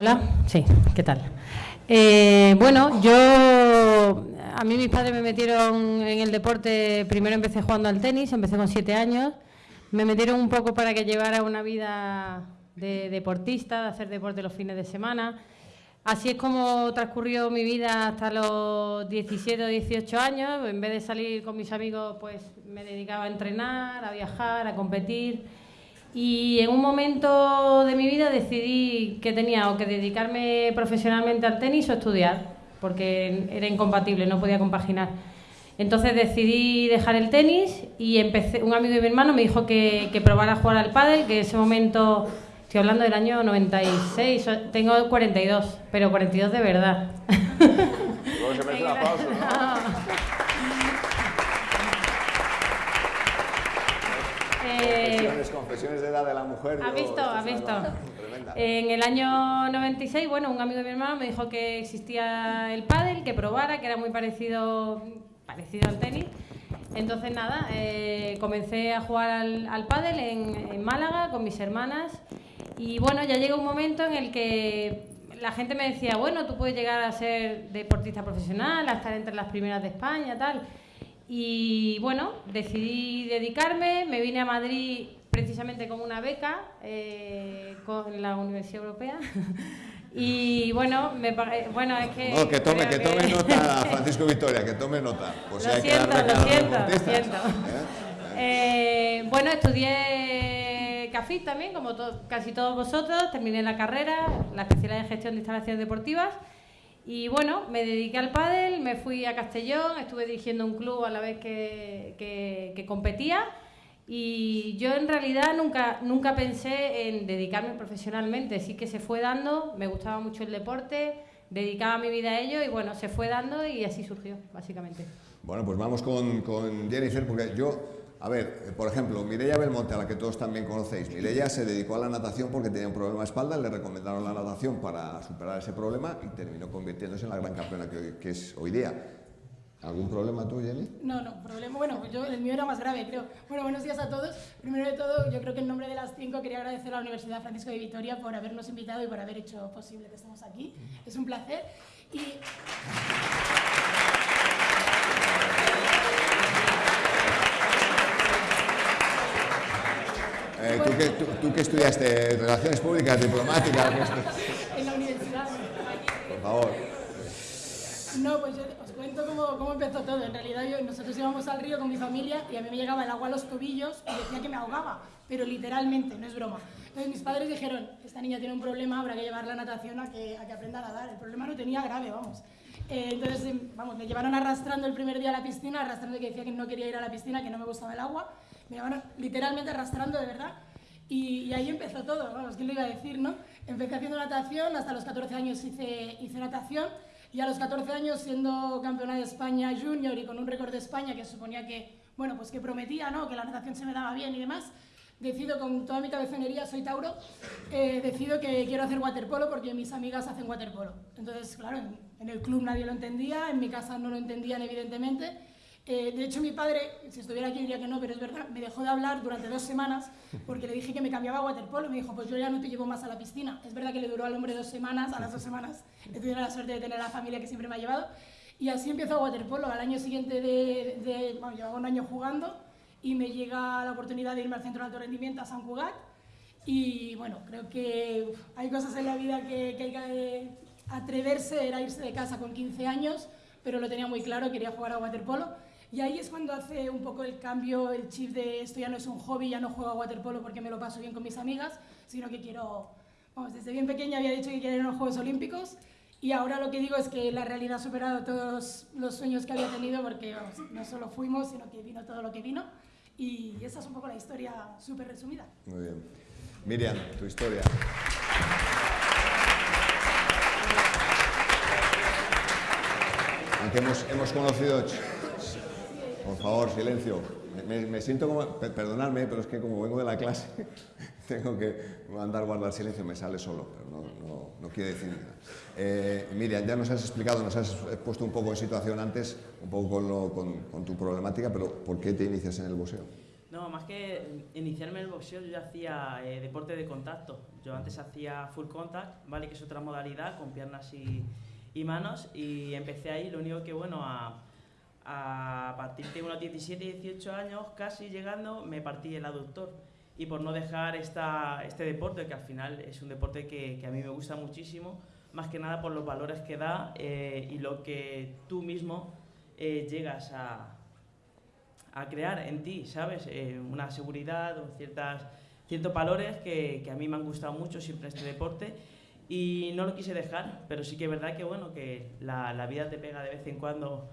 Hola, sí, ¿qué tal? Eh, bueno, yo, a mí mis padres me metieron en el deporte, primero empecé jugando al tenis, empecé con siete años, me metieron un poco para que llevara una vida de deportista, de hacer deporte los fines de semana. Así es como transcurrió mi vida hasta los 17 o 18 años. En vez de salir con mis amigos, pues me dedicaba a entrenar, a viajar, a competir. Y en un momento de mi vida decidí que tenía o que dedicarme profesionalmente al tenis o estudiar, porque era incompatible, no podía compaginar. Entonces decidí dejar el tenis y empecé, un amigo de mi hermano me dijo que, que probara a jugar al pádel, que en ese momento, estoy hablando del año 96, tengo 42, pero 42 de verdad. Luego se merece un aplauso, ¿no? Confesiones, de edad de la mujer. ¿Ha visto? ¿Ha visto? En el año 96, bueno, un amigo de mi hermano me dijo que existía el pádel, que probara, que era muy parecido, parecido al tenis. Entonces, nada, eh, comencé a jugar al, al pádel en, en Málaga con mis hermanas. Y bueno, ya llegó un momento en el que la gente me decía, bueno, tú puedes llegar a ser deportista profesional, a estar entre las primeras de España, tal. Y bueno, decidí dedicarme, me vine a Madrid precisamente con una beca eh, con la Universidad Europea. y bueno, me, eh, bueno, es que... No, que tome, que tome nota, Francisco Victoria, que tome nota. Pues Lo hay que siento, darle lo siento, lo siento. ¿eh? Eh, bueno, estudié CAFIT también, como to- casi todos vosotros. Terminé la carrera, la especialidad de gestión de instalaciones deportivas. Y bueno, me dediqué al pádel, me fui a Castellón, estuve dirigiendo un club a la vez que, que- que competía. Y yo en realidad nunca, nunca pensé en dedicarme profesionalmente, sí que se fue dando, me gustaba mucho el deporte, dedicaba mi vida a ello y bueno, se fue dando y así surgió, básicamente. Bueno, pues vamos con, con Jennifer, porque yo, a ver, eh, por ejemplo, Mireia Belmonte, a la que todos también conocéis, Mireia se dedicó a la natación porque tenía un problema de espalda, le recomendaron la natación para superar ese problema y terminó convirtiéndose en la gran campeona que, que es hoy día. ¿Algún problema tú, Jenny? No, no, problema. Bueno, yo, el mío era más grave, creo. Bueno, buenos días a todos. Primero de todo, yo creo que en nombre de las cinco quería agradecer a la Universidad Francisco de Vitoria por habernos invitado y por haber hecho posible que estemos aquí. Es un placer. Y Eh, ¿tú, qué, tú, tú qué estudiaste? ¿Relaciones públicas, diplomáticas? ¿Qué estu- en la universidad. Por favor. No, pues yo cuento cómo, cómo empezó todo. En realidad yo- nosotros íbamos al río con mi familia y a mí me llegaba el agua a los tobillos y decía que me ahogaba, pero literalmente, no es broma. Entonces mis padres dijeron, esta niña tiene un problema, habrá que llevarla a natación a que, a que aprenda a nadar. El problema no tenía grave, vamos. Eh, entonces, em, vamos, me llevaron arrastrando el primer día a la piscina, arrastrando que decía que no quería ir a la piscina, que no me gustaba el agua. Me llevaron literalmente arrastrando, de verdad. Y, y ahí empezó todo, vamos, ¿quién lo iba a decir, no? Empecé haciendo natación, hasta los 14 años hice, hice natación, y a los 14 años, siendo campeona de España junior y con un récord de España que suponía que, bueno, pues que prometía, ¿no? Que la natación se me daba bien y demás, decido con toda mi cabezonería, soy Tauro, eh, decido que quiero hacer waterpolo porque mis amigas hacen waterpolo. Entonces, claro, en, en el club nadie lo entendía, en mi casa no lo entendían evidentemente, eh, de hecho, mi padre, si estuviera aquí diría que no, pero es verdad, me dejó de hablar durante dos semanas porque le dije que me cambiaba a waterpolo. Me dijo, pues yo ya no te llevo más a la piscina. Es verdad que le duró al hombre dos semanas, a las dos semanas he la suerte de tener la familia que siempre me ha llevado. Y así empezó a waterpolo. Al año siguiente de, de bueno, llevaba un año jugando y me llega la oportunidad de irme al centro de alto rendimiento a San Cugat. Y bueno, creo que hay cosas en la vida que, hay que atreverse, era irse de casa con 15 años, pero lo tenía muy claro, quería jugar a waterpolo. Y ahí es cuando hace un poco el cambio, el chip de esto ya no es un hobby, ya no juego a waterpolo porque me lo paso bien con mis amigas, sino que quiero, vamos, desde bien pequeña había dicho que quería ir a los Juegos Olímpicos y ahora lo que digo es que la realidad ha superado todos los sueños que había tenido porque vamos, no solo fuimos, sino que vino todo lo que vino y esa es un poco la historia súper resumida. Muy bien. Miriam, tu historia. Aunque hemos, hemos conocido... Por favor, silencio. Me, me siento como... per- Perdonadme, pero es que como vengo de la clase, tengo que mandar guardar silencio, me sale solo, pero no, no, no quiere decir nada. Eh, Miriam, ya nos has explicado, nos has puesto un poco en situación antes, un poco con, lo- con- con tu problemática, pero ¿por qué te inicias en el boxeo? No, más que iniciarme en el boxeo, yo ya hacía eh, deporte de contacto. Yo antes hacía full contact, ¿vale? Que es otra modalidad con piernas y, y manos. Y empecé ahí, lo único que, bueno, a, a partir de unos 17, 18 años, casi llegando, me partí el aductor. Y por no dejar esta, este deporte, que al final es un deporte que, que a mí me gusta muchísimo, más que nada por los valores que da eh, y lo que tú mismo eh, llegas a, a crear en ti, ¿sabes? Eh, una seguridad, ciertas, ciertos valores que, que, a mí me han gustado mucho siempre este deporte y no lo quise dejar, pero sí que es verdad que, bueno, que la, la vida te pega de vez en cuando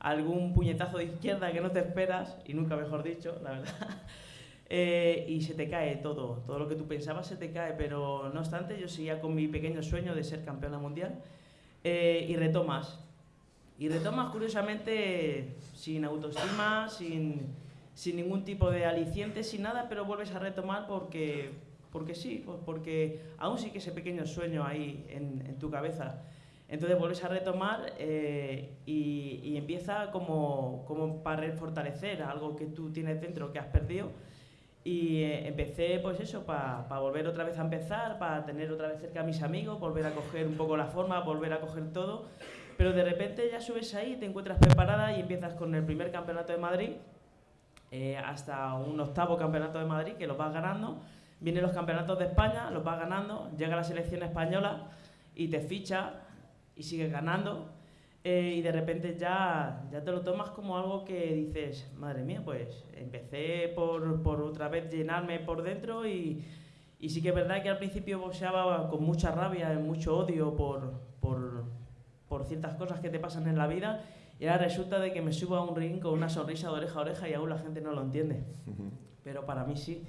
algún puñetazo de izquierda que no te esperas, y nunca mejor dicho, la verdad, eh, y se te cae todo, todo lo que tú pensabas se te cae, pero no obstante yo seguía con mi pequeño sueño de ser campeona mundial. Eh, y retomas, y retomas curiosamente sin autoestima, sin, sin ningún tipo de aliciente, sin nada, pero vuelves a retomar porque, porque sí, pues porque aún sí que ese pequeño sueño ahí en tu cabeza. Entonces vuelves a retomar eh, y, y, empieza como, como para fortalecer algo que tú tienes dentro que has perdido. Y eh, empecé pues eso, para pa volver otra vez a empezar, para tener otra vez cerca a mis amigos, volver a coger un poco la forma, volver a coger todo. Pero de repente ya subes ahí, te encuentras preparada y empiezas con el primer campeonato de Madrid, eh, hasta un octavo campeonato de Madrid que lo vas ganando. Vienen los campeonatos de España, los vas ganando, llega la selección española y te ficha y sigues ganando eh, y de repente ya, ya te lo tomas como algo que dices, madre mía, pues empecé por, por otra vez llenarme por dentro y, y, sí que es verdad que al principio boxeaba con mucha rabia, mucho odio por, por, por ciertas cosas que te pasan en la vida y ahora resulta de que me subo a un ring con una sonrisa de oreja a oreja y aún la gente no lo entiende. Pero para mí sí.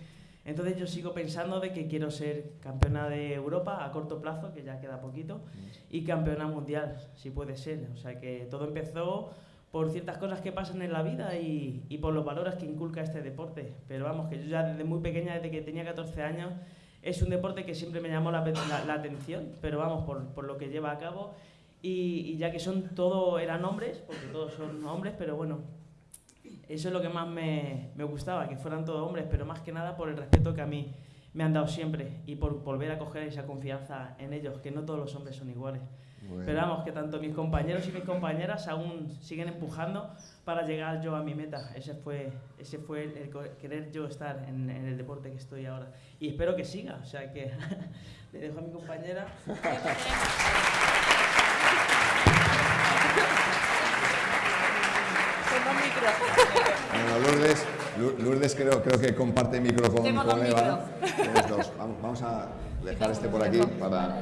Entonces yo sigo pensando de que quiero ser campeona de Europa a corto plazo, que ya queda poquito, y campeona mundial, si puede ser. O sea que todo empezó por ciertas cosas que pasan en la vida y, y por los valores que inculca este deporte. Pero vamos, que yo ya desde muy pequeña, desde que tenía 14 años, es un deporte que siempre me llamó la, la, la atención, pero vamos, por, por, lo que lleva a cabo. Y, y ya que son todo, eran hombres, porque todos son hombres, pero bueno, eso es lo que más me, me, gustaba, que fueran todos hombres, pero más que nada por el respeto que a mí me han dado siempre y por volver a coger esa confianza en ellos, que no todos los hombres son iguales. Bueno. Pero vamos, que tanto mis compañeros y mis compañeras aún siguen empujando para llegar yo a mi meta. Ese fue, ese fue el, el querer yo estar en, en, el deporte que estoy ahora. Y espero que siga, o sea que le dejo a mi compañera. Bueno, Lourdes, creo, creo que comparte micro con, Tengo con Eva. Dos. Vamos, a dejar este por aquí para,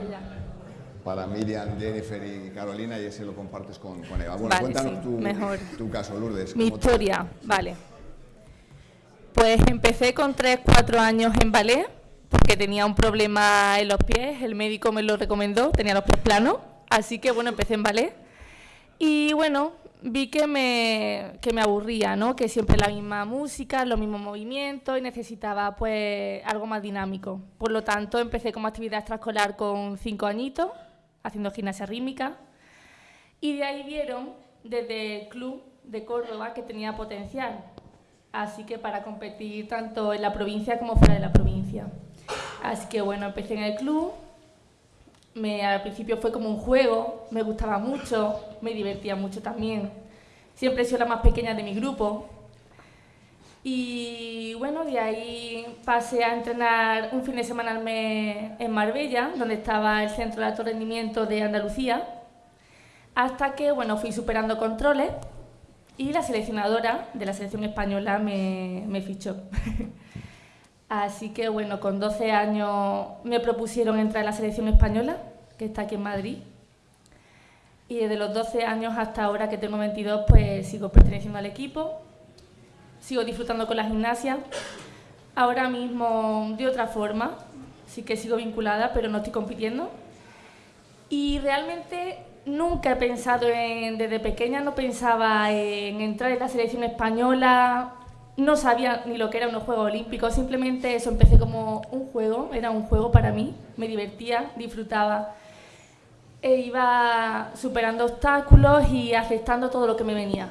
para Miriam, Jennifer y Carolina y ese lo compartes con, con Eva. Bueno, vale, cuéntanos sí, tu, mejor. tu caso, Lourdes. Mi historia, te... vale. Pues empecé con 3-4 años en ballet porque tenía un problema en los pies, el médico me lo recomendó, tenía los pies planos, así que bueno, empecé en ballet. Y bueno, vi que me, que me aburría, ¿no? Que siempre la misma música, los mismos movimientos y necesitaba pues algo más dinámico. Por lo tanto, empecé como actividad extraescolar con cinco añitos, haciendo gimnasia rítmica. Y de ahí vieron desde el club de Córdoba que tenía potencial. Así que para competir tanto en la provincia como fuera de la provincia. Así que bueno, empecé en el club, me, al principio fue como un juego, me gustaba mucho, me divertía mucho también. Siempre he sido la más pequeña de mi grupo. Y bueno, de ahí pasé a entrenar un fin de semana al mes en Marbella, donde estaba el Centro de Alto Rendimiento de Andalucía, hasta que bueno, fui superando controles y la seleccionadora de la selección española me, me fichó. Así que bueno, con 12 años me propusieron entrar en la selección española, que está aquí en Madrid. Y desde los 12 años hasta ahora que tengo 22, pues sigo perteneciendo al equipo, sigo disfrutando con la gimnasia. Ahora mismo de otra forma, sí que sigo vinculada, pero no estoy compitiendo. Y realmente nunca he pensado en, desde pequeña no pensaba en entrar en la selección española, no sabía ni lo que eran unos Juegos Olímpicos, simplemente eso empecé como un juego, era un juego para mí, me divertía, disfrutaba, e iba superando obstáculos y aceptando todo lo que me venía.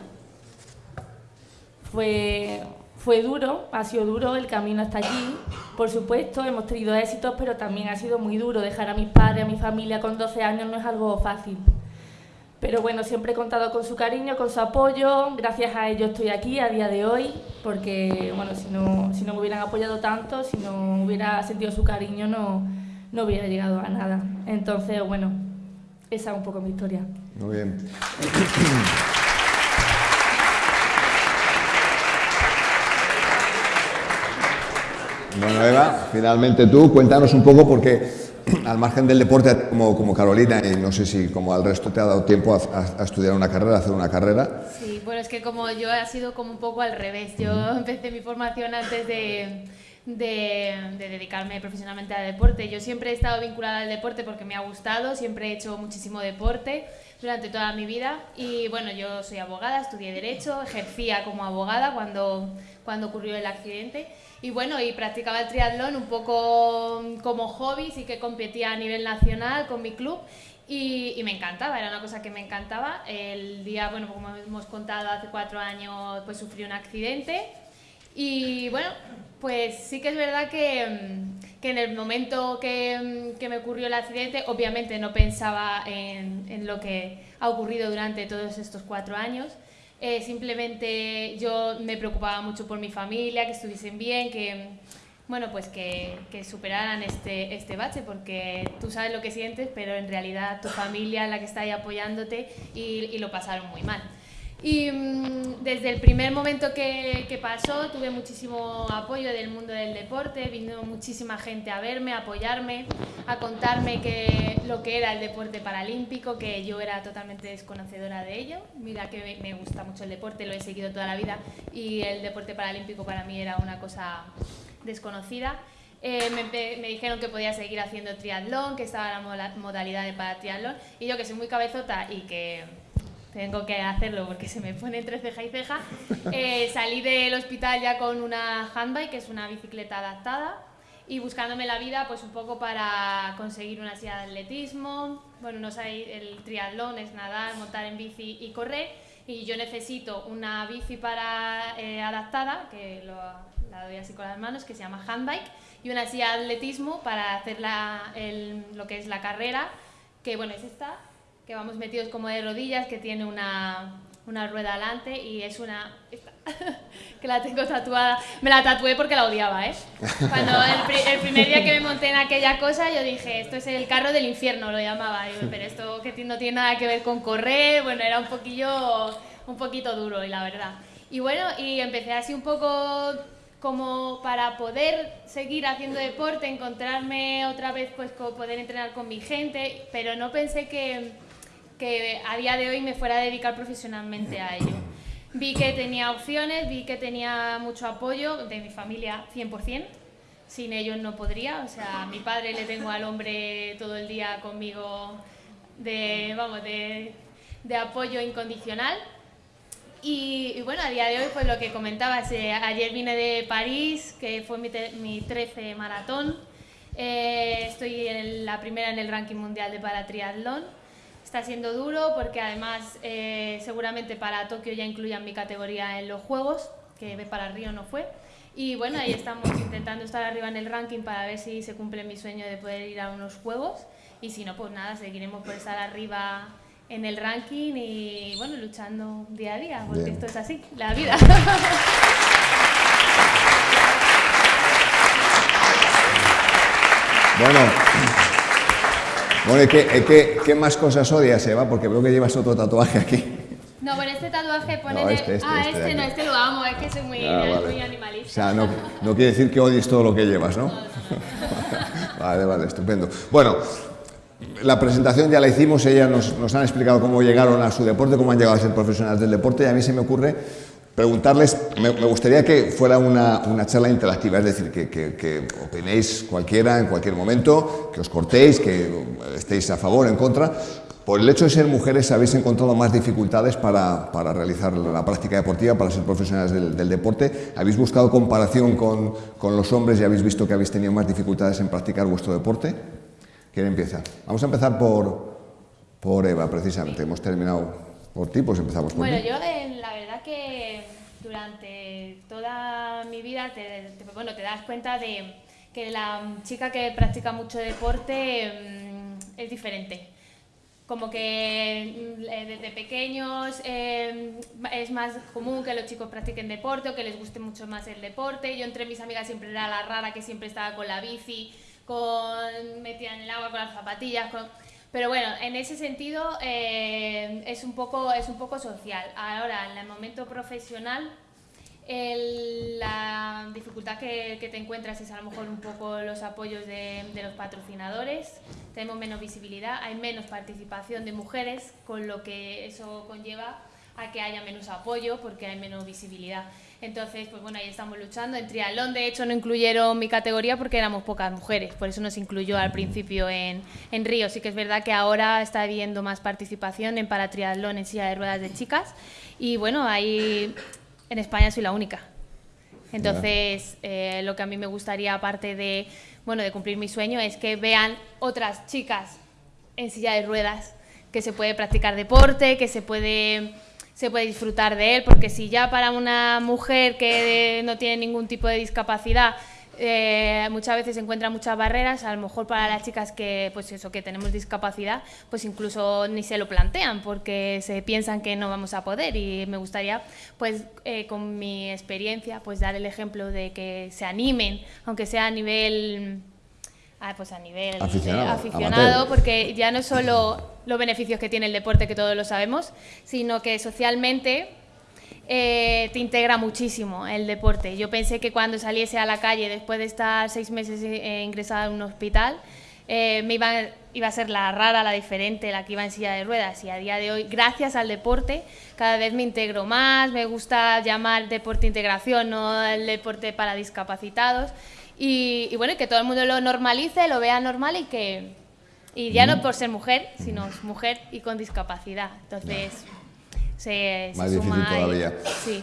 Fue, fue duro, ha sido duro el camino hasta allí. Por supuesto, hemos tenido éxitos, pero también ha sido muy duro. Dejar a mis padres, a mi familia con 12 años no es algo fácil. Pero bueno, siempre he contado con su cariño, con su apoyo. Gracias a ellos estoy aquí a día de hoy, porque bueno, si no, si no me hubieran apoyado tanto, si no hubiera sentido su cariño, no, no hubiera llegado a nada. Entonces, bueno, esa es un poco mi historia. Muy bien. Bueno, Eva, finalmente tú, cuéntanos un poco porque al margen del deporte, como, como Carolina, y no sé si como al resto te ha dado tiempo a, estudiar una carrera, a hacer una carrera. Sí, bueno, es que como yo ha sido como un poco al revés. Yo empecé mi formación antes de, de, de, dedicarme profesionalmente al deporte. Yo siempre he estado vinculada al deporte porque me ha gustado, siempre he hecho muchísimo deporte durante toda mi vida y bueno, yo soy abogada, estudié Derecho, ejercía como abogada cuando, cuando ocurrió el accidente y bueno, y practicaba el triatlón un poco como hobby, sí que competía a nivel nacional con mi club y, y, me encantaba, era una cosa que me encantaba. El día, bueno, como hemos contado, hace cuatro años pues sufrí un accidente y bueno, pues sí que es verdad que, que en el momento que, que, me ocurrió el accidente, obviamente no pensaba en, en, lo que ha ocurrido durante todos estos cuatro años. Eh, simplemente yo me preocupaba mucho por mi familia, que estuviesen bien, que, bueno, pues que, superaran este, este bache, porque tú sabes lo que sientes, pero en realidad tu familia es la que está ahí apoyándote y lo pasaron muy mal. Y mmm, desde el primer momento que, que, pasó tuve muchísimo apoyo del mundo del deporte, vino muchísima gente a verme, a apoyarme, a contarme que, lo que era el deporte paralímpico, que yo era totalmente desconocedora de ello. Mira que me, gusta mucho el deporte, lo he seguido toda la vida y el deporte paralímpico para mí era una cosa desconocida. Eh, me, me, dijeron que podía seguir haciendo triatlón, que estaba la modalidad de para triatlón y yo que soy muy cabezota y que tengo que hacerlo porque se me pone entre ceja y ceja. Eh, salí del hospital ya con una handbike, que es una bicicleta adaptada, y buscándome la vida pues un poco para conseguir una silla de atletismo. Bueno, no sé, el triatlón es nadar, montar en bici y correr, y yo necesito una bici para eh, adaptada, que lo, la doy así con las manos, que se llama handbike, y una silla de atletismo para hacer la, el, lo que es la carrera, que bueno, es esta, que vamos metidos como de rodillas, que tiene una, una rueda adelante y es una... Que la tengo tatuada. Me la tatué porque la odiaba, ¿eh? Cuando el, primer día que me monté en aquella cosa, yo dije, esto es el carro del infierno, lo llamaba. Pero esto que no tiene nada que ver con correr, bueno, era un poquillo, un poquito duro, y la verdad. Y bueno, y empecé así un poco como para poder seguir haciendo deporte, encontrarme otra vez, pues poder entrenar con mi gente, pero no pensé que que a día de hoy me fuera a dedicar profesionalmente a ello. Vi que tenía opciones, vi que tenía mucho apoyo de mi familia 100%, sin ellos no podría, o sea, a mi padre le tengo al hombre todo el día conmigo de, vamos, de, de apoyo incondicional. Y, y, bueno, a día de hoy, pues lo que comentabas, eh, ayer vine de París, que fue mi, mi 13 maratón, eh, estoy en la primera en el ranking mundial de paratriatlón, Está siendo duro porque además eh, seguramente para Tokio ya incluyan mi categoría en los Juegos, que para Río no fue. Y bueno, ahí estamos intentando estar arriba en el ranking para ver si se cumple mi sueño de poder ir a unos Juegos. Y si no, pues nada, seguiremos por estar arriba en el ranking y bueno, luchando día a día, porque Bien. esto es así, la vida. Bueno, bueno, ¿qué, qué, qué más cosas odias, Eva? Porque veo que llevas otro tatuaje aquí. No, bueno, este tatuaje pone... No, este, este, ah, este, este no, este lo amo, es que soy muy, ah, vale. muy animalista. O sea, no, no, quiere decir que odies todo lo que llevas, ¿no? no, no vale, vale, estupendo. Bueno, la presentación ya la hicimos, ellas nos, nos han explicado cómo llegaron a su deporte, cómo han llegado a ser profesionales del deporte, y a mí se me ocurre preguntarles, me, me, gustaría que fuera una, una, charla interactiva, es decir, que, que, que, opinéis cualquiera en cualquier momento, que os cortéis, que estéis a favor, en contra. Por el hecho de ser mujeres, ¿habéis encontrado más dificultades para, para realizar la práctica deportiva, para ser profesionales del, del deporte? ¿Habéis buscado comparación con, con, los hombres y habéis visto que habéis tenido más dificultades en practicar vuestro deporte? ¿Quién empieza? Vamos a empezar por, por Eva, precisamente. Hemos terminado por ti, pues empezamos por Bueno, yo eh, verdad que durante toda mi vida, te, bueno, te das cuenta de que la chica que practica mucho deporte mm, es diferente. Como que mm, eh, desde pequeños eh, es más común que los chicos practiquen deporte o que les guste mucho más el deporte. Yo entre mis amigas siempre era la rara que siempre estaba con la bici, con metida en el agua, con las zapatillas. Pero bueno, en ese sentido eh, es, un poco, es un poco social. Ahora, en el momento profesional, la dificultad que, te encuentras es a lo mejor un poco los apoyos de los patrocinadores, tenemos menos visibilidad, hay menos participación de mujeres, con lo que eso conlleva a que haya menos apoyo porque hay menos visibilidad. Entonces, pues bueno, ahí estamos luchando. En triatlón, de hecho, no incluyeron mi categoría porque éramos pocas mujeres, por eso nos incluyó al principio en, en Río. Sí que es verdad que ahora está habiendo más participación en paratriatlón en silla de ruedas de chicas y bueno, ahí en España soy la única. Entonces, eh, lo que a mí me gustaría, aparte de, bueno, de cumplir mi sueño, es que vean otras chicas en silla de ruedas, que se puede practicar deporte, que se puede, se puede disfrutar de él, porque si ya para una mujer que no tiene ningún tipo de discapacidad eh, muchas veces se encuentran muchas barreras, a lo mejor para las chicas que, pues eso, que tenemos discapacidad, pues incluso ni se lo plantean porque se piensan que no vamos a poder. Y me gustaría, pues eh, con mi experiencia, pues dar el ejemplo de que se animen, aunque sea a nivel ah, pues a nivel Aficionado, eh, aficionado, porque ya no solo los beneficios que tiene el deporte, que todos lo sabemos, sino que socialmente eh, te integra muchísimo el deporte. Yo pensé que cuando saliese a la calle, después de estar seis meses eh, ingresada en un hospital, me iba, iba a ser la rara, la diferente, la que iba en silla de ruedas. Y a día de hoy, gracias al deporte, cada vez me integro más, me gusta llamar deporte integración, no el deporte para discapacitados. Y, y bueno, y que todo el mundo lo normalice, lo vea normal y que... Y ya no por ser mujer, sino mujer y con discapacidad. Entonces, se, se Más difícil suma ahí. todavía. Sí.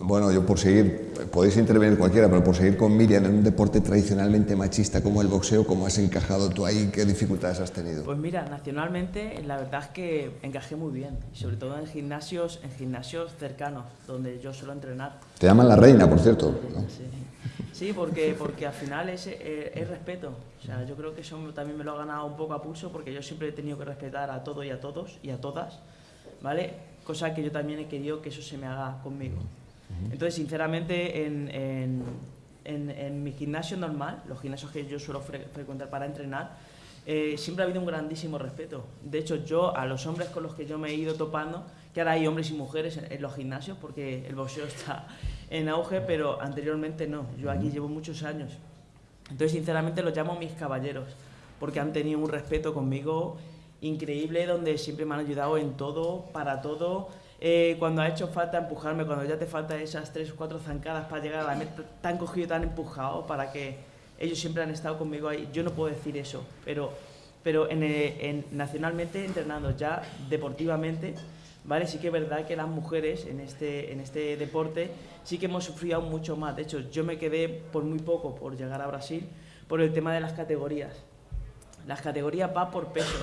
Bueno, yo por seguir, podéis intervenir cualquiera, pero por seguir con Miriam en un deporte tradicionalmente machista como el boxeo, ¿cómo has encajado tú ahí? ¿Qué dificultades has tenido? Pues mira, nacionalmente la verdad es que encajé muy bien, y sobre todo en gimnasios, en gimnasios cercanos, donde yo suelo entrenar. Te llaman la reina, por cierto. ¿no? Sí, Sí, porque, porque al final es, eh, es respeto. O sea, yo creo que eso también me lo ha ganado un poco a pulso porque yo siempre he tenido que respetar a todo y a todos y a todas, ¿vale? Cosa que yo también he querido que eso se me haga conmigo. Entonces, sinceramente, en, en, en- en mi gimnasio normal, los gimnasios que yo suelo fre- frecuentar para entrenar, eh, siempre ha habido un grandísimo respeto. De hecho, yo a los hombres con los que yo me he ido topando, que ahora hay hombres y mujeres en, en los gimnasios porque el boxeo está en auge, pero anteriormente no. Yo aquí llevo muchos años. Entonces, sinceramente, los llamo mis caballeros, porque han tenido un respeto conmigo increíble, donde siempre me han ayudado en todo, para todo. Eh, cuando ha hecho falta empujarme, cuando ya te faltan esas tres o cuatro zancadas para llegar a la meta, te han cogido, te han empujado para que ellos siempre han estado conmigo ahí. Yo no puedo decir eso, pero, pero en, eh, en- nacionalmente entrenando ya deportivamente, ¿vale? Sí que es verdad que las mujeres en este, en este deporte sí que hemos sufrido mucho más. De hecho, yo me quedé por muy poco por llegar a Brasil por el tema de las categorías. Las categorías va por peso.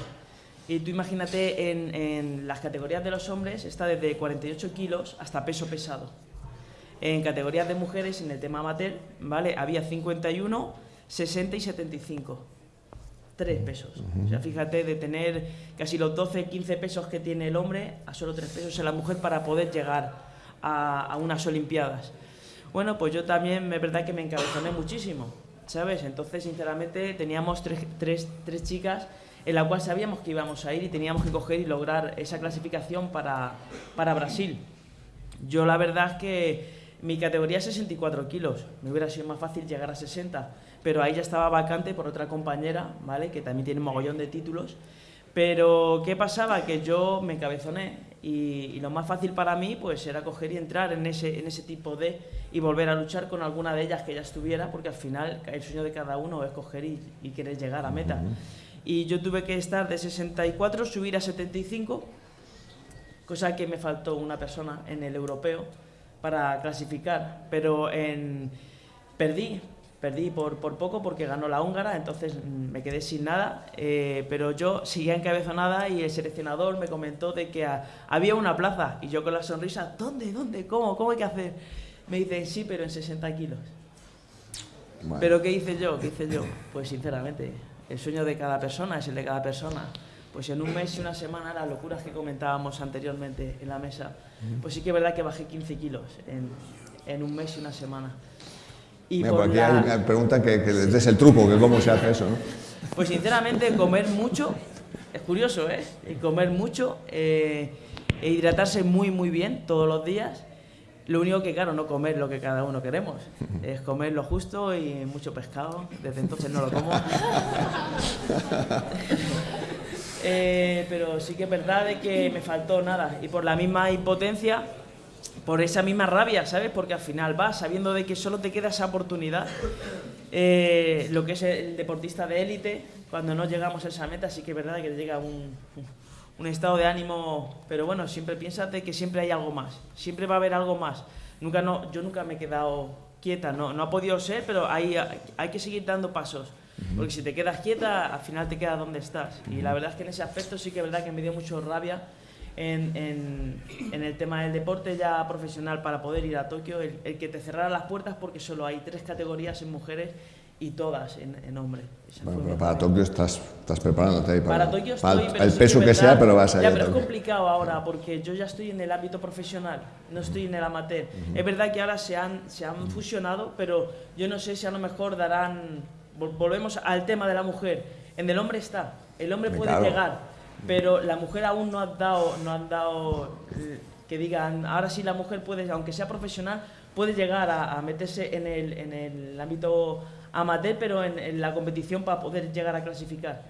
Y tú imagínate en, en las categorías de los hombres está desde 48 kilos hasta peso pesado. En categorías de mujeres, en el tema amateur, ¿vale? Había 51, 60 y 75. Tres pesos. O sea, fíjate, de tener casi los 12, 15 pesos que tiene el hombre a solo tres pesos en la mujer para poder llegar a, a unas Olimpiadas. Bueno, pues yo también, es verdad que me encabezoné muchísimo, ¿sabes? Entonces, sinceramente, teníamos tres, tres, tres chicas en la cual sabíamos que íbamos a ir y teníamos que coger y lograr esa clasificación para, para Brasil. Yo la verdad es que mi categoría es 64 kilos, me hubiera sido más fácil llegar a 60, pero ahí ya estaba vacante por otra compañera, ¿vale? Que también tiene un mogollón de títulos. Pero, ¿qué pasaba? Que yo me encabezoné y, y lo más fácil para mí pues era coger y entrar en ese, en ese tipo de y volver a luchar con alguna de ellas que ya estuviera, porque al final el sueño de cada uno es coger y, y querer llegar a meta. Y yo tuve que estar de 64, subir a 75, cosa que me faltó una persona en el europeo para clasificar, pero en, perdí, perdí por, por poco porque ganó la húngara, entonces mm, me quedé sin nada, eh, pero yo seguía encabezonada y el seleccionador me comentó de que había una plaza y yo con la sonrisa, ¿dónde, dónde, cómo, cómo hay que hacer? Me dicen, sí, pero en 60 kilos. Pero ¿qué hice yo? ¿Qué hice yo? Pues sinceramente, el sueño de cada persona es el de cada persona. Pues en un mes y una semana, las locuras que comentábamos anteriormente en la mesa, pues sí que es verdad que bajé 15 kilos en, en un mes y una semana. Y Mira, por aquí hay pregunta que, que les des el truco, que cómo se hace eso, ¿no? Pues sinceramente, comer mucho, es curioso, ¿eh? comer mucho eh, e hidratarse muy, muy bien todos los días. Lo único que, claro, no comer lo que cada uno queremos. Es comer lo justo y mucho pescado. Desde entonces no lo como. Eh, pero sí que es verdad de que me faltó nada. Y por la misma impotencia, por esa misma rabia, ¿sabes? Porque al final vas sabiendo de que solo te queda esa oportunidad. Eh, lo que es el deportista de élite, cuando no llegamos a esa meta, sí que es verdad que llega un, un estado de ánimo, pero bueno, siempre piénsate que siempre hay algo más, siempre va a haber algo más. Nunca no, yo nunca me he quedado quieta, no, no ha podido ser, pero hay, hay que seguir dando pasos. Porque si te quedas quieta, al final te quedas donde estás. Y la verdad es que en ese aspecto sí que es verdad que me dio mucho rabia en, en, en, el tema del deporte ya profesional para poder ir a Tokio, el, el, que te cerrara las puertas porque solo hay tres categorías en mujeres y todas en, en hombre. Bueno, pero para Tokio estás, estás preparándote ahí para, para Tokio estoy, para el peso que, sea, pero vas a Ya, pero es complicado ahora porque yo ya estoy en el ámbito profesional, no estoy en el amateur. Uh -huh. Es verdad que ahora se han, se han fusionado, pero yo no sé si a lo mejor darán... Volvemos al tema de la mujer. En el hombre está, el hombre puede claro. llegar, pero la mujer aún no ha dado, no han dado eh, que digan, ahora sí la mujer puede, aunque sea profesional, puede llegar a, a meterse en el, en el ámbito amateur, pero en, en, la competición para poder llegar a clasificar.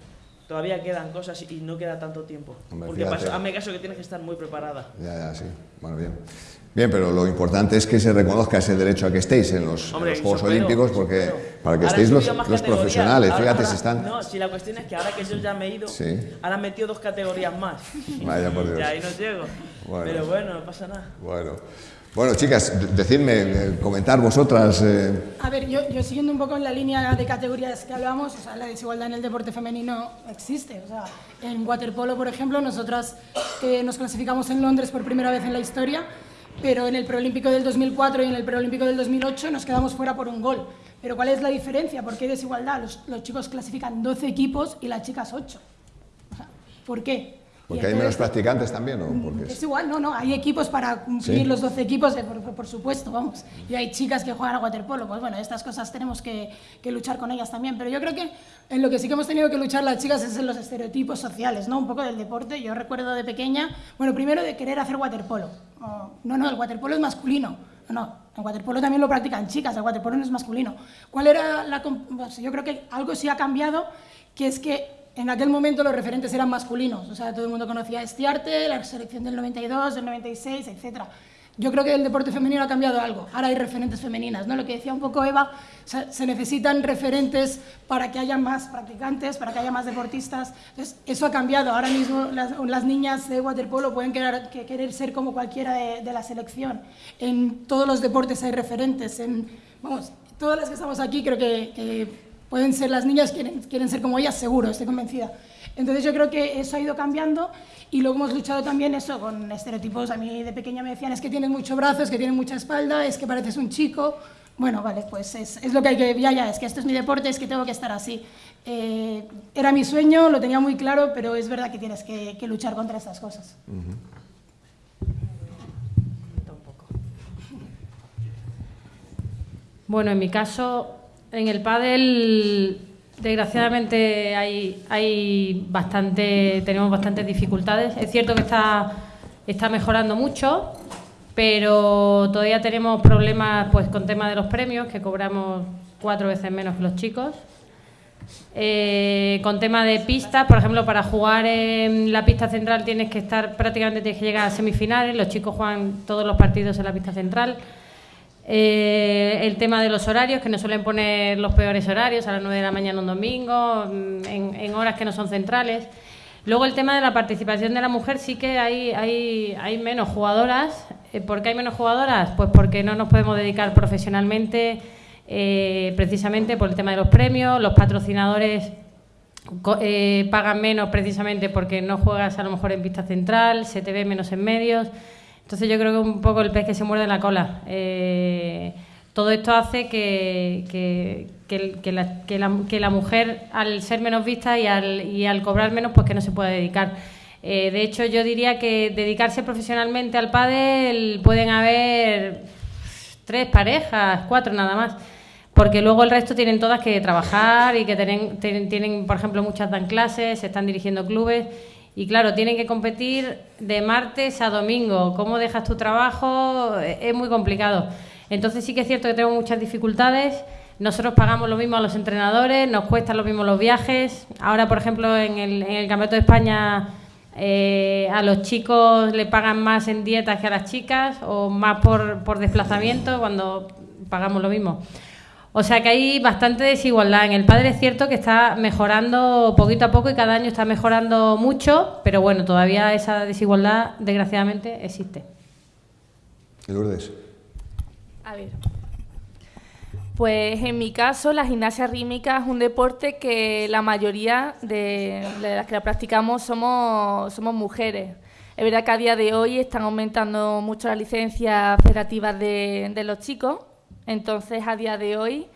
Todavía quedan cosas y no queda tanto tiempo. Hombre, porque hazme caso que tienes que estar muy preparada. Ya, ya, sí. Bueno, bien. Bien, pero lo importante es que se reconozca ese derecho a que estéis en los, Hombre, en los Juegos supero, Olímpicos, porque supero. para que Ahora estéis los, los profesionales, ahora, fíjate ahora, si están... No, si la cuestión es que ahora que yo ya me he ido, Sí. ahora han metido dos categorías más. Vaya por Dios. y ahí no llego. Bueno. Pero bueno, no pasa nada. Bueno. Bueno, chicas, de- decidme, eh, comentar vosotras... eh, A ver, yo, yo siguiendo un poco en la línea de categorías que hablábamos, o sea, la desigualdad en el deporte femenino existe. O sea, en waterpolo, por ejemplo, nosotras eh, nos clasificamos en Londres por primera vez en la historia, pero en el preolímpico del 2004 y en el preolímpico del 2008 nos quedamos fuera por un gol. Pero ¿cuál es la diferencia? ¿Por qué hay desigualdad? Los, chicos clasifican 12 equipos y las chicas 8. O sea, ¿Por qué? Porque hay menos practicantes también, ¿o porque es igual, no, no, hay equipos para cumplir Sí. los 12 equipos, eh, por, por- supuesto, vamos. Y hay chicas que juegan a waterpolo, pues bueno, estas cosas tenemos que, que luchar con ellas también. Pero yo creo que en lo que sí que hemos tenido que luchar las chicas es en los estereotipos sociales, ¿no? Un poco del deporte. Yo recuerdo de pequeña, bueno, primero de querer hacer waterpolo. Oh, no, no, el waterpolo es masculino. No, no, el waterpolo también lo practican chicas, el waterpolo no es masculino. ¿Cuál era la...? pues yo creo que algo sí ha cambiado, que es que en aquel momento los referentes eran masculinos, o sea, todo el mundo conocía a Estiarte, la selección del 92, del 96, etc. Yo creo que el deporte femenino ha cambiado algo. Ahora hay referentes femeninas, ¿no? Lo que decía un poco Eva, se, necesitan referentes para que haya más practicantes, para que haya más deportistas. Entonces, eso ha cambiado. Ahora mismo las, niñas de waterpolo pueden querer, que- querer ser como cualquiera de, la selección. En todos los deportes hay referentes. En, vamos, todas las que estamos aquí creo que pueden ser las niñas, quieren, quieren ser como ellas, seguro, estoy convencida. Entonces yo creo que eso ha ido cambiando y luego hemos luchado también eso con estereotipos. A mí de pequeña me decían es que tienes mucho brazo, es que tienes mucha espalda, es que pareces un chico. Bueno, vale, pues es, es lo que hay que... Ya, ya, es que esto es mi deporte, es que tengo que estar así. Eh, era mi sueño, lo tenía muy claro, pero es verdad que tienes que, que luchar contra estas cosas. Bueno, en mi caso, en el pádel, desgraciadamente hay, hay bastante, tenemos bastantes dificultades. Es cierto que está, está mejorando mucho, pero todavía tenemos problemas pues con tema de los premios, que cobramos cuatro veces menos que los chicos. Eh, con tema de pistas, por ejemplo, para jugar en la pista central tienes que estar prácticamente tienes que llegar a semifinales. Los chicos juegan todos los partidos en la pista central. Eh, el tema de los horarios, que nos suelen poner los peores horarios, a las 9 de la mañana un domingo, mm, en, en horas que no son centrales. Luego el tema de la participación de la mujer, sí que hay, hay, hay menos jugadoras. Eh, ¿Por qué hay menos jugadoras? Pues porque no nos podemos dedicar profesionalmente, eh, precisamente por el tema de los premios, los patrocinadores eh, pagan menos precisamente porque no juegas a lo mejor en pista central, se te ve menos en medios. Entonces yo creo que un poco el pez que se muerde la cola. Eh, todo esto hace que, que, que, la, que, la, mujer, al ser menos vista y al, y al cobrar menos, pues que no se pueda dedicar. Eh, de hecho, yo diría que dedicarse profesionalmente al pádel pueden haber tres parejas, cuatro nada más, porque luego el resto tienen todas que trabajar y que tienen, tienen, por ejemplo, muchas dan clases, se están dirigiendo clubes y claro, tienen que competir de martes a domingo. ¿Cómo dejas tu trabajo? Es muy complicado. Entonces sí que es cierto que tenemos muchas dificultades. Nosotros pagamos lo mismo a los entrenadores, nos cuestan lo mismo los viajes. Ahora, por ejemplo, en el, en el Campeonato de España eh, a los chicos le pagan más en dietas que a las chicas o más por, por desplazamiento cuando pagamos lo mismo. O sea que hay bastante desigualdad. En el padre es cierto que está mejorando poquito a poco y cada año está mejorando mucho, pero bueno, todavía esa desigualdad desgraciadamente existe. Lourdes. A ver. Pues en mi caso, la gimnasia rítmica es un deporte que la mayoría de, las que la practicamos somos, somos mujeres. Es verdad que a día de hoy están aumentando mucho las licencias federativas de, de los chicos, entonces, a día de hoy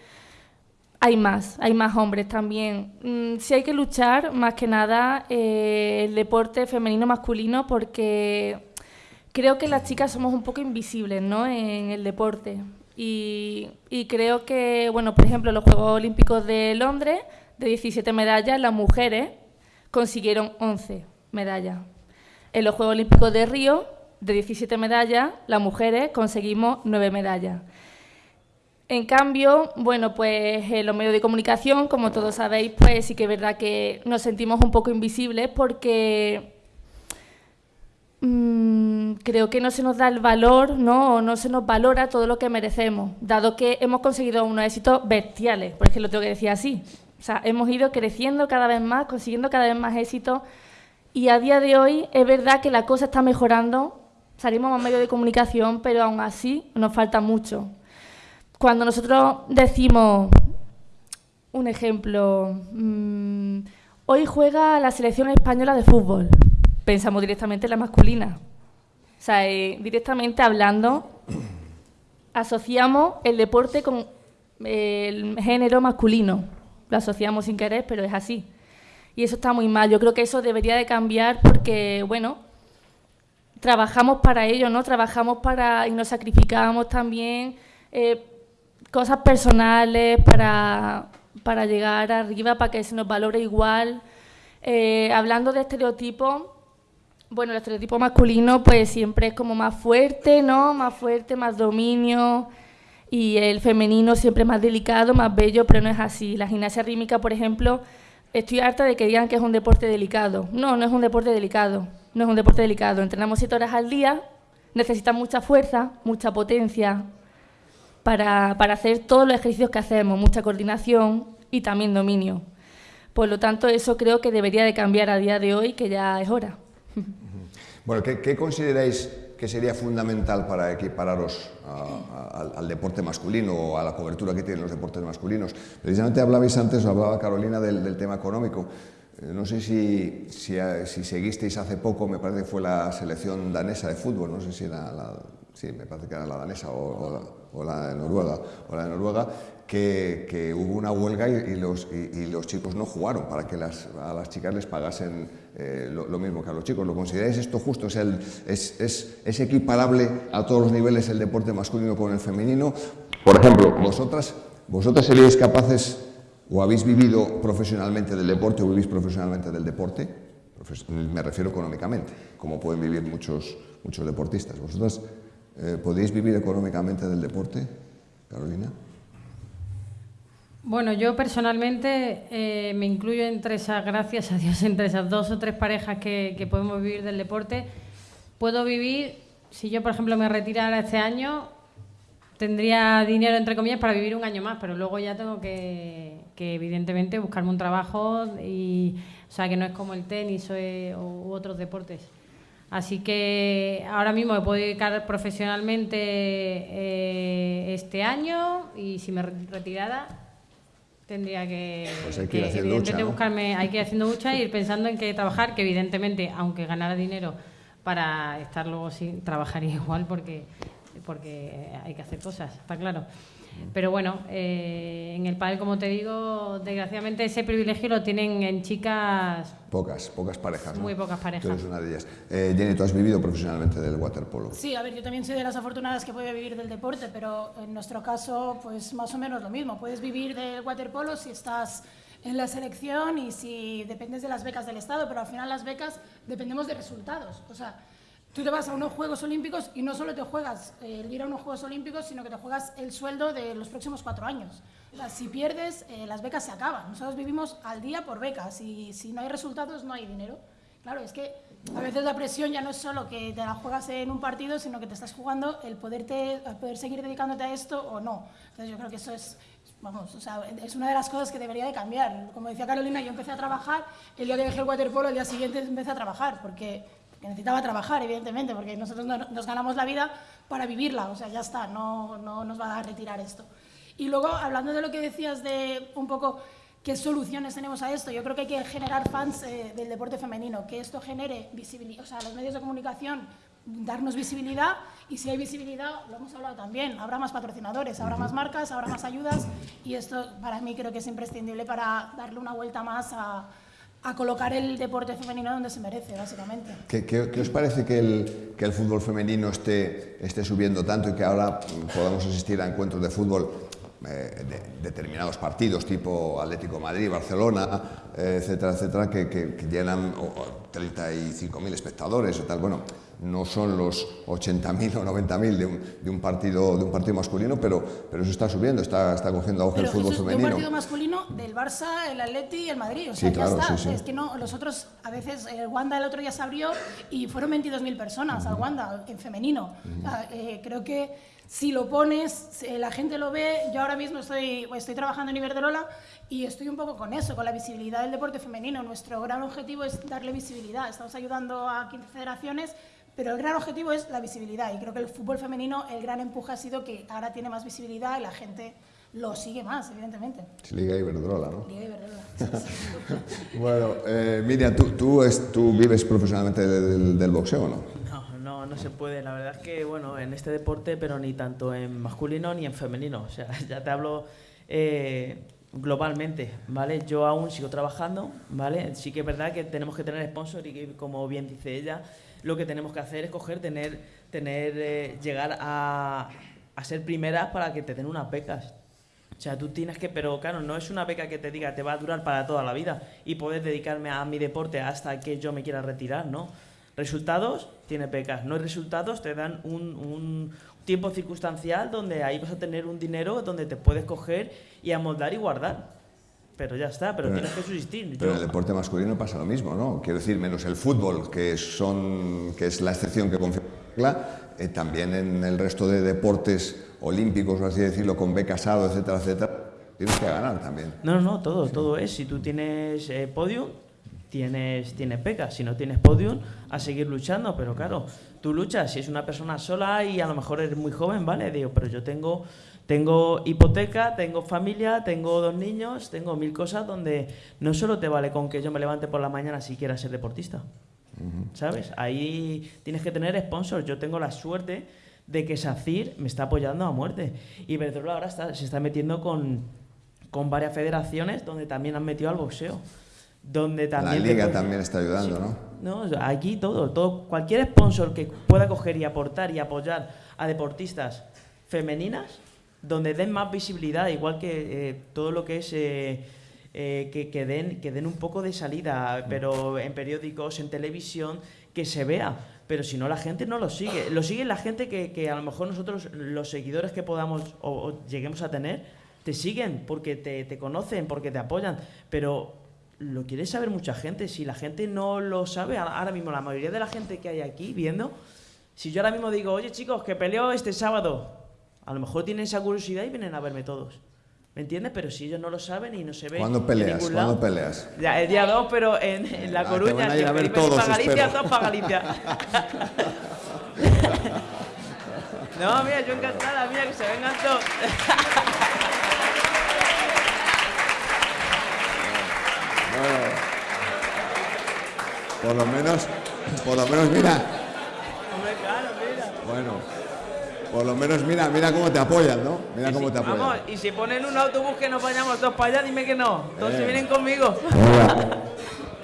hay más, hay más hombres también. Mm, sí hay que luchar, más que nada, eh, el deporte femenino masculino, porque creo que las chicas somos un poco invisibles ¿no? en el deporte. Y, y, creo que, bueno, por ejemplo, los Juegos Olímpicos de Londres, de 17 medallas, las mujeres consiguieron 11 medallas. En los Juegos Olímpicos de Río, de 17 medallas, las mujeres conseguimos 9 medallas. En cambio, bueno, pues en los medios de comunicación, como todos sabéis, pues sí que es verdad que nos sentimos un poco invisibles porque mm, creo que no se nos da el valor, ¿no? O no se nos valora todo lo que merecemos, dado que hemos conseguido unos éxitos bestiales, por ejemplo, lo tengo que decir así. O sea, hemos ido creciendo cada vez más, consiguiendo cada vez más éxitos y a día de hoy es verdad que la cosa está mejorando, salimos a medios de comunicación, pero aún así nos falta mucho. Cuando nosotros decimos, un ejemplo, mm, hoy juega la selección española de fútbol, pensamos directamente en la masculina. O sea, eh, directamente hablando, asociamos el deporte con el género masculino. Lo asociamos sin querer, pero es así. Y eso está muy mal. Yo creo que eso debería de cambiar porque, bueno, trabajamos para ello, ¿no? Trabajamos para y nos sacrificamos también eh, cosas personales para, para llegar arriba, para que se nos valore igual. Eh, hablando de estereotipos, bueno, el estereotipo masculino pues siempre es como más fuerte, ¿no? Más fuerte, más dominio y el femenino siempre más delicado, más bello, pero no es así. La gimnasia rítmica, por ejemplo, estoy harta de que digan que es un deporte delicado. No, no es un deporte delicado, no es un deporte delicado. Entrenamos siete horas al día, necesita mucha fuerza, mucha potencia, para, para hacer todos los ejercicios que hacemos, mucha coordinación y también dominio. Por lo tanto, eso creo que debería de cambiar a día de hoy, que ya es hora. Bueno, ¿qué, consideráis que sería fundamental para equipararos al, deporte masculino o a la cobertura que tienen los deportes masculinos? Precisamente hablabais antes, hablaba Carolina del, tema económico. Eh, no sé si, si, si, seguisteis hace poco, me parece que fue la selección danesa de fútbol, no sé si era la, sí, me parece que era la danesa o, la, de Noruega, o la de Noruega que, hubo una huelga y, los, y, los, chicos no jugaron para que las, a las chicas les pagasen eh, lo, mismo que a los chicos. ¿Lo consideráis esto justo? ¿Es, el, es, es, es, equiparable a todos los niveles el deporte masculino con el femenino? Por ejemplo, vosotras, vosotras seríais capaces o habéis vivido profesionalmente del deporte o vivís profesionalmente del deporte, me refiero económicamente, como pueden vivir muchos, muchos deportistas. ¿Vosotras eh, ¿Podéis vivir económicamente del deporte, Carolina? Bueno, yo personalmente eh, me incluyo entre esas, gracias a Dios, entre esas dos o tres parejas que, podemos vivir del deporte. Puedo vivir, si yo por ejemplo me retirara este año, tendría dinero entre comillas para vivir un año más, pero luego ya tengo que, evidentemente buscarme un trabajo y, o sea, que no es como el tenis o, u otros deportes. Así que ahora mismo me puedo dedicar profesionalmente eh, este año y si me retirara tendría que, pues hay que, ir haciendo buscarme, hay que ir haciendo mucha y ir pensando en qué trabajar, que evidentemente, aunque ganara dinero, para estar luego sin trabajar igual porque, porque hay que hacer cosas, está claro. Pero bueno, eh, en el pádel, como te digo, desgraciadamente ese privilegio lo tienen en chicas... Pocas, pocas parejas. Muy pocas parejas. Tú eres una de ellas. Eh, Jenny, ¿tú has vivido profesionalmente del waterpolo? Sí, a ver, yo también soy de las afortunadas que puede vivir del deporte, pero en nuestro caso, pues más o menos lo mismo. Puedes vivir del waterpolo si estás en la selección y si dependes de las becas del Estado, pero al final las becas dependemos de resultados. O sea, Tú te vas a unos Juegos Olímpicos y no solo te juegas el ir a unos Juegos Olímpicos, sino que te juegas el sueldo de los próximos cuatro años. O sea, si pierdes, eh, las becas se acaban. Nosotros vivimos al día por becas y si no hay resultados, no hay dinero. Claro, es que a veces la presión ya no es solo que te la juegas en un partido, sino que te estás jugando el poderte, poder seguir dedicándote a esto o no. Entonces yo creo que eso es, vamos, o sea, es una de las cosas que debería de cambiar. Como decía Carolina, yo empecé a trabajar, el día que dejé el waterpolo, el día siguiente empecé a trabajar, porque que necesitaba trabajar, evidentemente, porque nosotros nos ganamos la vida para vivirla, o sea, ya está, no, no nos va a retirar esto. Y luego, hablando de lo que decías de un poco qué soluciones tenemos a esto, yo creo que hay que generar fans eh, del deporte femenino, que esto genere visibilidad, o sea, los medios de comunicación darnos visibilidad y si hay visibilidad, lo hemos hablado también, habrá más patrocinadores, habrá más marcas, habrá más ayudas y esto para mí creo que es imprescindible para darle una vuelta más a, a colocar el deporte femenino donde se merece, básicamente. ¿Qué, qué, os parece que el, que el, fútbol femenino esté, esté subiendo tanto y que ahora podamos asistir a encuentros de fútbol eh, de determinados partidos tipo Atlético Madrid, Barcelona, eh, etcétera, etcétera, que, que, que llenan 35.000 espectadores o tal? Bueno, no son los 80.000 o 90.000 de un, de, un partido, de un partido masculino, pero, pero eso está subiendo, está, está cogiendo auge el fútbol femenino. De un partido masculino del Barça, el Atleti y el Madrid, o sea, sí, claro, ya está. Sí, sí. Es que no, los otros, a veces, el Wanda el otro día se abrió y fueron 22.000 personas uh -huh. al Wanda, en femenino. Uh -huh. o sea, eh, creo que si lo pones, la gente lo ve. Yo ahora mismo estoy, estoy trabajando en Iberdrola y estoy un poco con eso, con la visibilidad del deporte femenino. Nuestro gran objetivo es darle visibilidad. Estamos ayudando a 15 federaciones, pero el gran objetivo es la visibilidad. Y creo que el fútbol femenino, el gran empuje ha sido que ahora tiene más visibilidad y la gente lo sigue más, evidentemente. Liga Iberdrola, ¿no? Liga Iberdrola. Sí, sí. bueno, eh, Miriam, ¿tú, tú, es, ¿tú, vives profesionalmente del, del boxeo o no? No, se puede. La verdad es que, bueno, en este deporte, pero ni tanto en masculino ni en femenino. O sea, ya te hablo eh, globalmente, ¿vale? Yo aún sigo trabajando, ¿vale? Sí que es verdad que tenemos que tener sponsor y que, como bien dice ella, lo que tenemos que hacer es coger, tener, tener eh, llegar a, a ser primeras para que te den unas becas. O sea, tú tienes que, pero claro, no es una beca que te diga te va a durar para toda la vida y poder dedicarme a mi deporte hasta que yo me quiera retirar, ¿no? Resultados, tienes becas. No hay resultados, te dan un, un, tiempo circunstancial donde ahí vas a tener un dinero donde te puedes coger y amoldar y guardar. Pero ya está, pero, pero tienes que subsistir. Pero en el deporte masculino pasa lo mismo, ¿no? Quiero decir, menos el fútbol, que, son, que es la excepción que confirma, eh, también en el resto de deportes olímpicos, por así decirlo, con B casado, etcétera, etcétera, tienes que ganar también. No, no, no, todo, sí. todo es. Si tú tienes eh, podium, tienes, tienes becas. Si no tienes podium, a seguir luchando. Pero claro, tú luchas. Si es una persona sola y a lo mejor eres muy joven, ¿vale? Digo, pero yo tengo, tengo hipoteca, tengo familia, tengo dos niños, tengo mil cosas donde no solo te vale con que yo me levante por la mañana si quieras ser deportista. Uh -huh. ¿Sabes? Ahí tienes que tener sponsors. Yo tengo la suerte de que SACIR me está apoyando a muerte. Y Iberdrola ahora está, se está metiendo con, con varias federaciones donde también han metido al boxeo. Donde también la liga puede... también está ayudando, sí. ¿no? No, aquí todo, todo, cualquier sponsor que pueda coger y aportar y apoyar a deportistas femeninas, donde den más visibilidad, igual que eh, todo lo que es eh, eh, que, que, den, que den un poco de salida, pero en periódicos, en televisión, que se vea pero si no la gente no lo sigue. Lo sigue la gente que, que a lo mejor nosotros, los seguidores que podamos o, o lleguemos a tener, te siguen porque te, te, conocen, porque te apoyan, pero lo quiere saber mucha gente. Si la gente no lo sabe, ahora mismo la mayoría de la gente que hay aquí viendo, si yo ahora mismo digo, oye chicos, que peleo este sábado, a lo mejor tienen esa curiosidad y vienen a verme todos. ¿Me entiendes? Pero si ellos no lo saben y no se ven. ¿Cuándo peleas? ¿Cuándo peleas? Ya, el día 2, pero en, en La Coruña. Ah, te van a ir a ver todos, para Galicia, espero. todos para Galicia. no, mira, yo encantada, mira, que se vengan todos. bueno, por lo menos, por lo menos, mira, Bueno, por lo menos mira, mira cómo te apoyan, ¿no? Mira cómo si- te apoyan. Vamos, y si ponen un autobús que nos vayamos todos para allá, dime que no. Todos se Eh. vienen conmigo.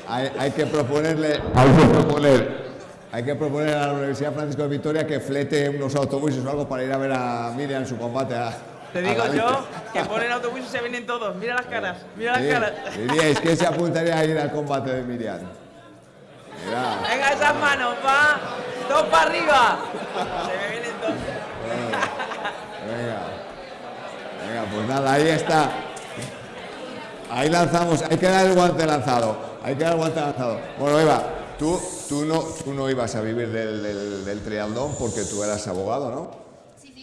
Hay, hay que proponerle, hay que proponer, hay que proponer a la Universidad Francisco de Vitoria que flete unos autobuses o algo para ir a ver a Miriam en su combate a. Te digo yo que ponen autobús y se vienen todos. Mira las caras, mira las caras. Diríais, ¿quién se apuntaría a ir al combate de Miriam? Mira, Venga esas manos, va. Dos para arriba. Se me vienen todos. venga. Venga, pues nada, ahí está. Ahí lanzamos, hay que dar el guante lanzado. Hay que dar el guante lanzado. Bueno, Eva, tú, tú, no, tú no ibas a vivir del, del, del triatlón porque tú eras abogado, ¿no?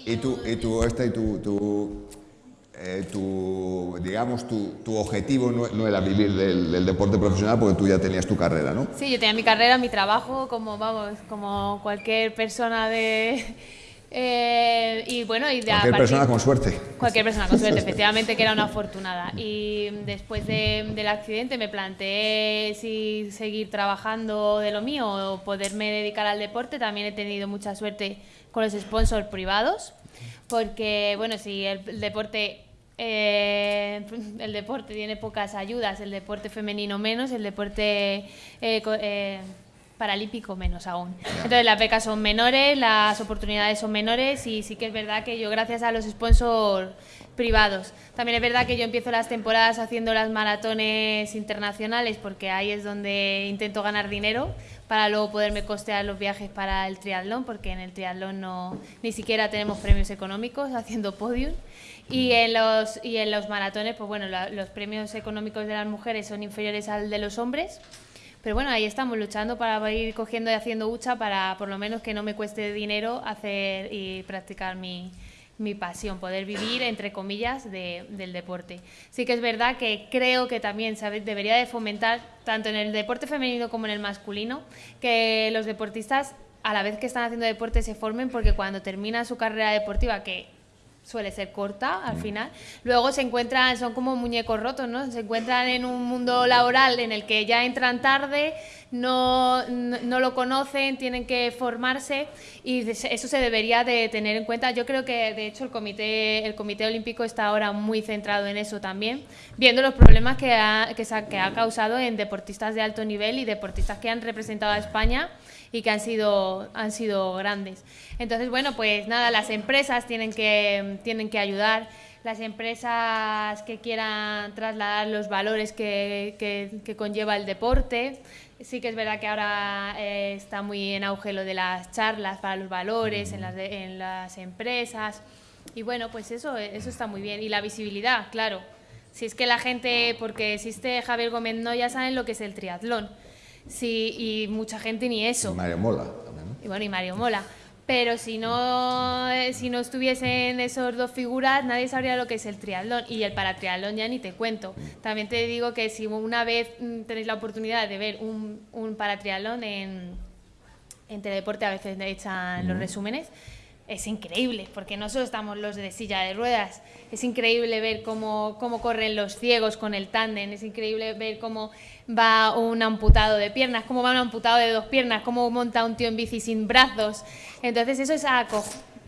Y tú, y tú, este, tu, tu, eh, tu, digamos, tu, tu objetivo no, no era vivir del, del deporte profesional porque tú ya tenías tu carrera, ¿no? Sí, yo tenía mi carrera, mi trabajo, como vamos, como cualquier persona de... eh, y bueno, y de Cualquier partir- persona con suerte. Cualquier persona con suerte, efectivamente, que era una afortunada. Y después de- del accidente me planteé si seguir trabajando de lo mío o poderme dedicar al deporte. También he tenido mucha suerte con los sponsors privados, porque, bueno, si el, el deporte... eh, el deporte tiene pocas ayudas, el deporte femenino menos, el deporte eh, eh, paralímpico menos aún. Entonces las becas son menores, las oportunidades son menores y sí que es verdad que yo gracias a los sponsors privados. También es verdad que yo empiezo las temporadas haciendo las maratones internacionales porque ahí es donde intento ganar dinero para luego poderme costear los viajes para el triatlón porque en el triatlón no ni siquiera tenemos premios económicos haciendo podium y en los y en los maratones pues bueno la- los premios económicos de las mujeres son inferiores al de los hombres pero bueno, ahí estamos luchando para ir cogiendo y haciendo hucha para por lo menos que no me cueste dinero hacer y practicar mi, mi pasión, poder vivir, entre comillas, de- del deporte. Sí que es verdad que creo que también debería de fomentar, tanto en el deporte femenino como en el masculino, que los deportistas, a la vez que están haciendo deporte, se formen, porque cuando terminan su carrera deportiva, que suele ser corta al final. Luego se encuentran, son como muñecos rotos, ¿no? Se encuentran en un mundo laboral en el que ya entran tarde, no, no, no lo conocen, tienen que formarse y eso se debería de tener en cuenta. Yo creo que de hecho el comité, el comité olímpico está ahora muy centrado en eso también, viendo los problemas que ha, que se ha- que ha causado en deportistas de alto nivel y deportistas que han representado a España y que han sido, han sido grandes. Entonces, bueno, pues nada, las empresas tienen que, tienen que ayudar, las empresas que quieran trasladar los valores que, que- que conlleva el deporte. Sí que es verdad que ahora eh, está muy en auge lo de las charlas para los valores en las, de- en las empresas. Y bueno, pues eso, eso está muy bien. Y la visibilidad, claro. Si es que la gente, porque existe Javier Gómez, no ya saben lo que es el triatlón. Sí, y mucha gente ni eso. Mario Mola también, ¿no? Y bueno, y Mario Mola. Pero si no, eh, si no estuviesen esos dos figuras, nadie sabría lo que es el triatlón. Y el paratriatlón ya ni te cuento. También te digo que si una vez mm, tenéis la oportunidad de ver un, un paratriatlón en, en Teledeporte, a veces echan los resúmenes, es increíble, porque no solo estamos los de silla de ruedas, es increíble ver cómo, cómo corren los ciegos con el tándem, es increíble ver cómo va un amputado de piernas, cómo va un amputado de dos piernas, cómo monta un tío en bici sin brazos. Entonces eso es aco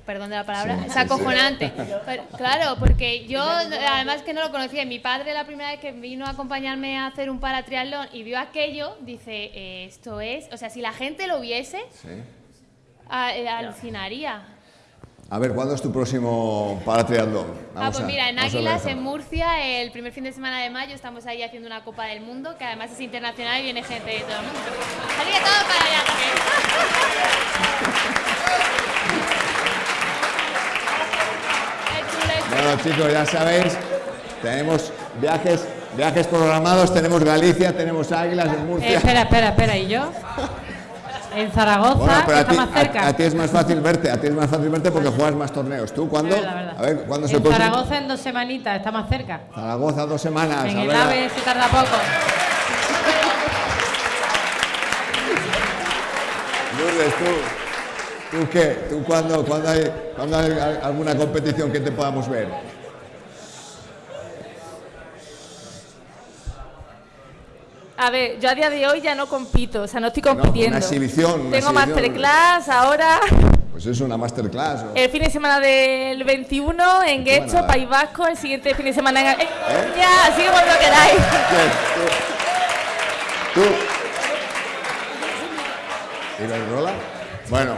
perdón de la palabra, Sí, es sí, acojonante. Pero, claro, porque yo además que no lo conocía, mi padre la primera vez que vino a acompañarme a hacer un paratriatlón y vio aquello, dice, eh, esto es, o sea, si la gente lo viese, Sí. a- eh, alucinaría. A ver, ¿cuándo es tu próximo paratriatlón? Ah, Vamos pues a- mira, en Águilas, en Murcia, el primer fin de semana de mayo, estamos ahí haciendo una Copa del Mundo, que además es internacional y viene gente de todo el mundo. Así que todo para allá también. Bueno, chicos, ya sabéis, tenemos viajes, viajes programados, tenemos Galicia, tenemos Águilas en Eh, Murcia. espera, espera, espera. ¿Y yo? En Zaragoza, Bueno, pero está ti, más cerca. a- a ti es más fácil verte, a ti es más fácil verte porque juegas más torneos. ¿Tú cuándo? Es verdad, verdad. A ver, ¿cuándo en próximo? Zaragoza en dos semanitas, está más cerca. Zaragoza, dos semanas. En a el ver, AVE se tarda poco. Lourdes, ¿tú, ¿tú qué? ¿Tú cuándo, cuándo hay, cuándo hay al- alguna competición que te podamos ver? A ver, yo a día de hoy ya no compito, o sea, no estoy compitiendo. una exhibición. Una Tengo exhibición. masterclass ahora. Pues es una masterclass. ¿no? El fin de semana del 21 en Guecho. País Vasco. El siguiente fin de semana en. eh, Ya, así como lo queráis. ¿Tú? ¿Iberdrola? Bueno,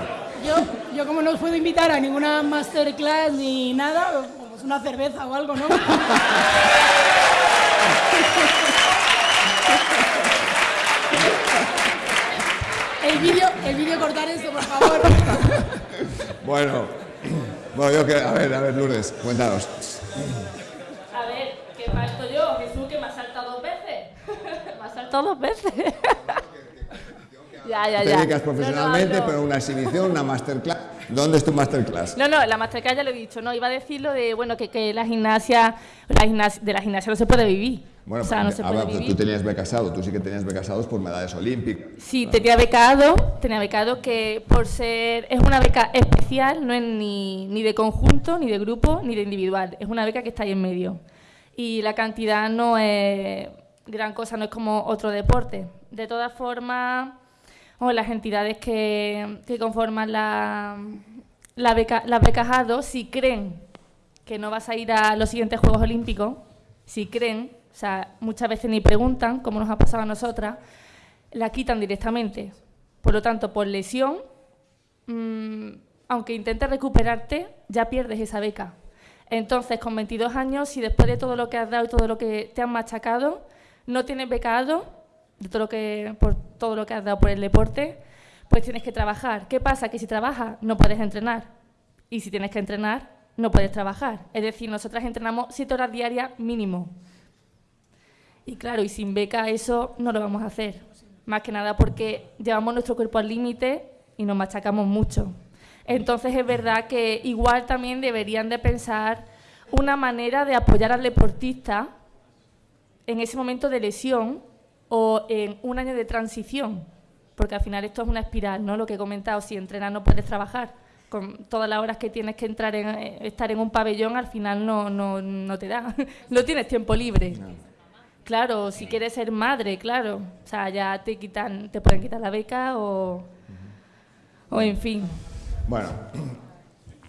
Yo, yo como no os puedo invitar a ninguna masterclass ni nada, pues una cerveza o algo, ¿no? El vídeo, el vídeo cortar esto, por favor. bueno. Bueno, yo que. A ver, a ver, Lourdes, cuéntanos. A ver, ¿qué falto yo? Jesús, que me ha saltado dos veces. me ha saltado dos veces. ya, ya, Te ya. No, no, profesionalmente, pero una exhibición, una masterclass. ¿Dónde es tu masterclass? No, no, la masterclass ya lo he dicho, no, iba a decir lo de, bueno, que, que la gimnasia, la gimnasia, de la gimnasia no se puede vivir. Bueno, o sea, no se a puede ver, vivir. tú tenías becasado, tú sí que tenías becasados por medallas olímpicas. Sí, tenía becado, tenía becado que por ser, es una beca especial, no es ni, ni de conjunto, ni de grupo, ni de individual, es una beca que está ahí en medio. Y la cantidad no es gran cosa, no es como otro deporte. De todas formas, o las entidades que, que conforman la, la beca, las becas ADO, si creen que no vas a ir a los siguientes Juegos Olímpicos, si creen, o sea, muchas veces ni preguntan, como nos ha pasado a nosotras, la quitan directamente. Por lo tanto, por lesión, mm, aunque intentes recuperarte, ya pierdes esa beca. Entonces, con 22 años, si después de todo lo que has dado y todo lo que te han machacado, no tienes becado, de todo lo que, por todo lo que has dado por el deporte, pues tienes que trabajar. ¿Qué pasa? Que si trabajas, no puedes entrenar. Y si tienes que entrenar, no puedes trabajar. Es decir, nosotras entrenamos 7 horas diarias mínimo. Y claro, y sin beca eso no lo vamos a hacer. Más que nada porque llevamos nuestro cuerpo al límite y nos machacamos mucho. Entonces es verdad que igual también deberían de pensar una manera de apoyar al deportista en ese momento de lesión o en un año de transición, porque al final esto es una espiral, ¿no? Lo que he comentado, si entrenas no puedes trabajar, con todas las horas que tienes que entrar en, eh, estar en un pabellón, al final no, no, no te da, no tienes tiempo libre. Claro, si quieres ser madre, claro, o sea, ya te quitan, te pueden quitar la beca o, o en fin. Bueno,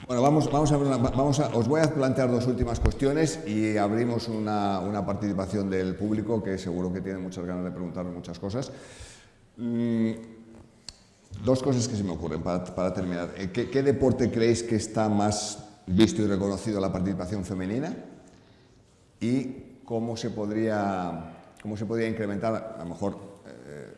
bueno vamos, vamos, a, ver una- vamos a, os voy a plantear dos últimas cuestiones y abrimos una, una participación del público que seguro que tiene muchas ganas de preguntarnos muchas cosas. Mm, dos cosas que se me ocurren para, para terminar. Eh, ¿Qué, qué deporte creéis que está más visto y reconocido la participación femenina? ¿Y cómo se podría, cómo se podría incrementar, a lo mejor eh,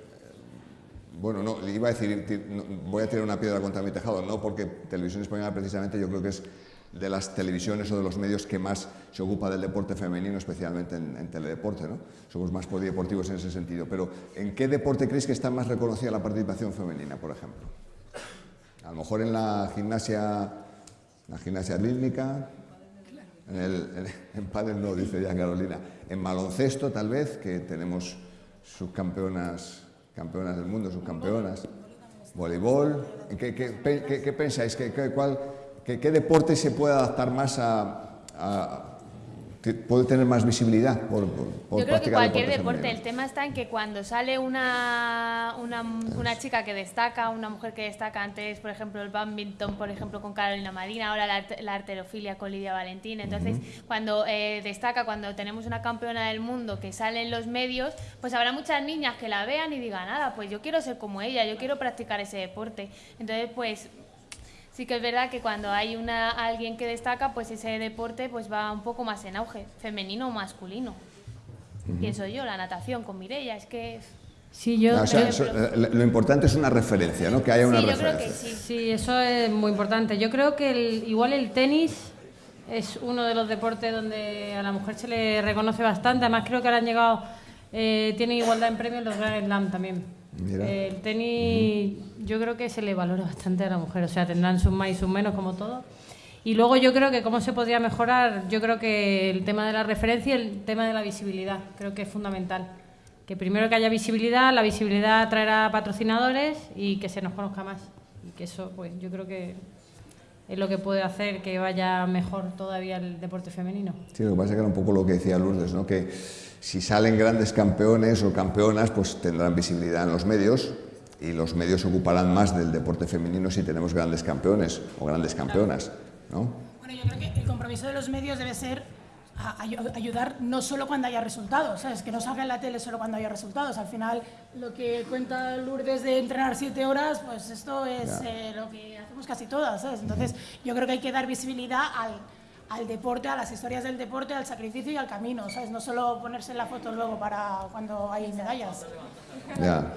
bueno, no, iba a decir, voy a tirar una piedra contra mi tejado, no, porque Televisión Española precisamente yo creo que es de las televisiones o de los medios que más se ocupa del deporte femenino, especialmente en, en teledeporte, ¿no? Somos más polideportivos en ese sentido. Pero, ¿en qué deporte creéis que está más reconocida la participación femenina, por ejemplo? A lo mejor en la gimnasia, la gimnasia rítmica, en, el, en, pádel no, dice ya Carolina. En baloncesto, tal vez, que tenemos subcampeonas campeonas del mundo, subcampeonas. Voleibol. ¿En ¿Qué, qué, qué- qué pensáis? ¿Qué, cuál- qué- deporte se puede adaptar más a... puede tener más visibilidad por, por, por Yo creo que cualquier deporte, femenino? el tema está en que cuando sale una, una, una chica que destaca, una mujer que destaca, antes, por ejemplo, el badminton, por ejemplo, con Carolina Marina, ahora la, la arterofilia con Lidia Valentín. Entonces, cuando eh, destaca, cuando tenemos una campeona del mundo que sale en los medios, pues habrá muchas niñas que la vean y digan, nada, pues yo quiero ser como ella, yo quiero practicar ese deporte. Entonces, pues sí que es verdad que cuando hay una alguien que destaca, pues ese deporte pues va un poco más en auge, femenino o masculino. Pienso yo, la natación con Mireia, es que Sí, yo, No, o sea, yo- eso- eh, lo importante es una referencia, ¿no? Que haya una sí, yo creo referencia. que sí. Sí, eso es muy importante. Yo creo que el- igual el tenis es uno de los deportes donde a la mujer se le reconoce bastante. Además, creo que ahora han llegado, eh, tienen igualdad en premios los Grand Slam también. Mira. El tenis, yo creo que se le valora bastante a la mujer. O sea, tendrán sus más y sus menos, como todo. Y luego yo creo que cómo se podría mejorar, yo creo que el tema de la referencia y el tema de la visibilidad, creo que es fundamental. Que primero que haya visibilidad, la visibilidad traerá patrocinadores y que se nos conozca más. Y que eso, pues yo creo que es lo que puede hacer que vaya mejor todavía el deporte femenino. Sí, lo que pasa es que era un poco lo que decía Lourdes, ¿no? que si salen grandes campeones o campeonas, pues tendrán visibilidad en los medios y los medios ocuparán más del deporte femenino si tenemos grandes campeones o grandes campeonas, ¿no? Bueno, yo creo que el compromiso de los medios debe ser ayudar no solo cuando haya resultados, ¿sabes? que no salga en la tele solo cuando haya resultados. Al final, lo que cuenta Lourdes de entrenar siete horas, pues esto es eh, lo que hacemos casi todas. ¿sabes? Entonces, yo creo que hay que dar visibilidad al, al, deporte, a las historias del deporte, al sacrificio y al camino. ¿sabes? No solo ponerse en la foto luego para cuando hay medallas. Ya.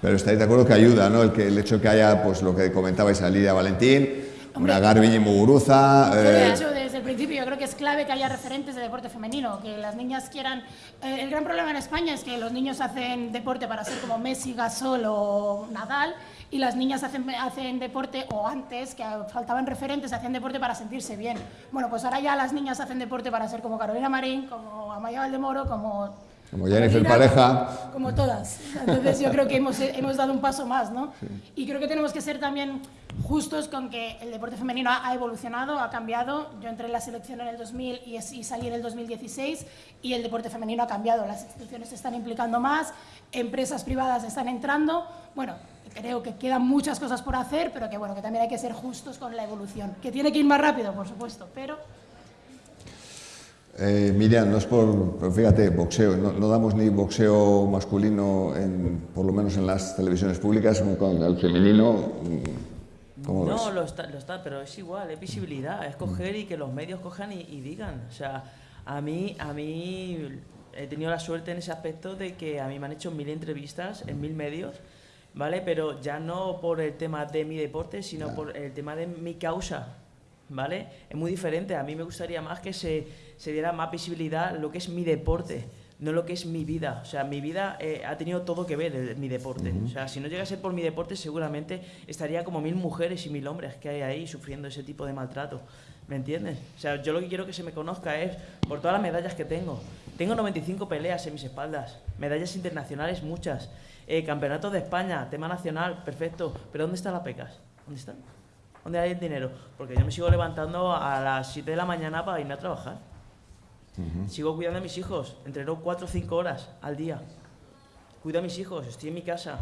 Pero estáis de acuerdo que ayuda, ¿no? El, que, el hecho que haya, pues lo que comentabais a Lidia Valentín, una Garbiñe y Muguruza. Eh, desde el principio, yo creo que es clave que haya referentes de deporte femenino, que las niñas quieran... Eh, el gran problema en España es que los niños hacen deporte para ser como Messi, Gasol o Nadal, y las niñas hacen, hacen deporte, o antes, que faltaban referentes, hacían deporte para sentirse bien. Bueno, pues ahora ya las niñas hacen deporte para ser como Carolina Marín, como Amaya Valdemoro, como como Jennifer Pareja. Como todas. Entonces yo creo que hemos, hemos dado un paso más, ¿no? Y creo que tenemos que ser también justos con que el deporte femenino ha, evolucionado, ha cambiado. Yo entré en la selección en el 2000 y, y, salí en el 2016 y el deporte femenino ha cambiado. Las instituciones se están implicando más, empresas privadas están entrando. Bueno, creo que quedan muchas cosas por hacer, pero que bueno, que también hay que ser justos con la evolución. Que tiene que ir más rápido, por supuesto, pero eh, Miriam, no es por, fíjate, boxeo, no, damos ni boxeo masculino, en, por lo menos en las televisiones públicas, con el femenino. Mm, ¿cómo no, Lo, está, lo está, pero es igual, es visibilidad, es coger y que los medios cojan y, digan. O sea, a mí, a mí he tenido la suerte en ese aspecto de que a mí me han hecho mil entrevistas en mil medios, ¿vale? Pero ya no por el tema de mi deporte, sino por el tema de mi causa, ¿vale? Es muy diferente. A mí me gustaría más que se se diera más visibilidad lo que es mi deporte, no lo que es mi vida. O sea, mi vida eh, ha tenido todo que ver en mi deporte. O sea, si no llega a ser por mi deporte, seguramente estaría como mil mujeres y mil hombres que hay ahí sufriendo ese tipo de maltrato. ¿Me entiendes? O sea, yo lo que quiero que se me conozca es por todas las medallas que tengo. Tengo 95 peleas en mis espaldas, medallas internacionales muchas, eh, campeonatos de España, tema nacional, perfecto. Pero ¿dónde están las pecas? ¿Dónde están? ¿Dónde hay el dinero? Porque yo me sigo levantando a las 7 de la mañana para irme a trabajar. Sigo cuidando a mis hijos, entreno 4 o 5 horas al día. Cuido a mis hijos, estoy en mi casa.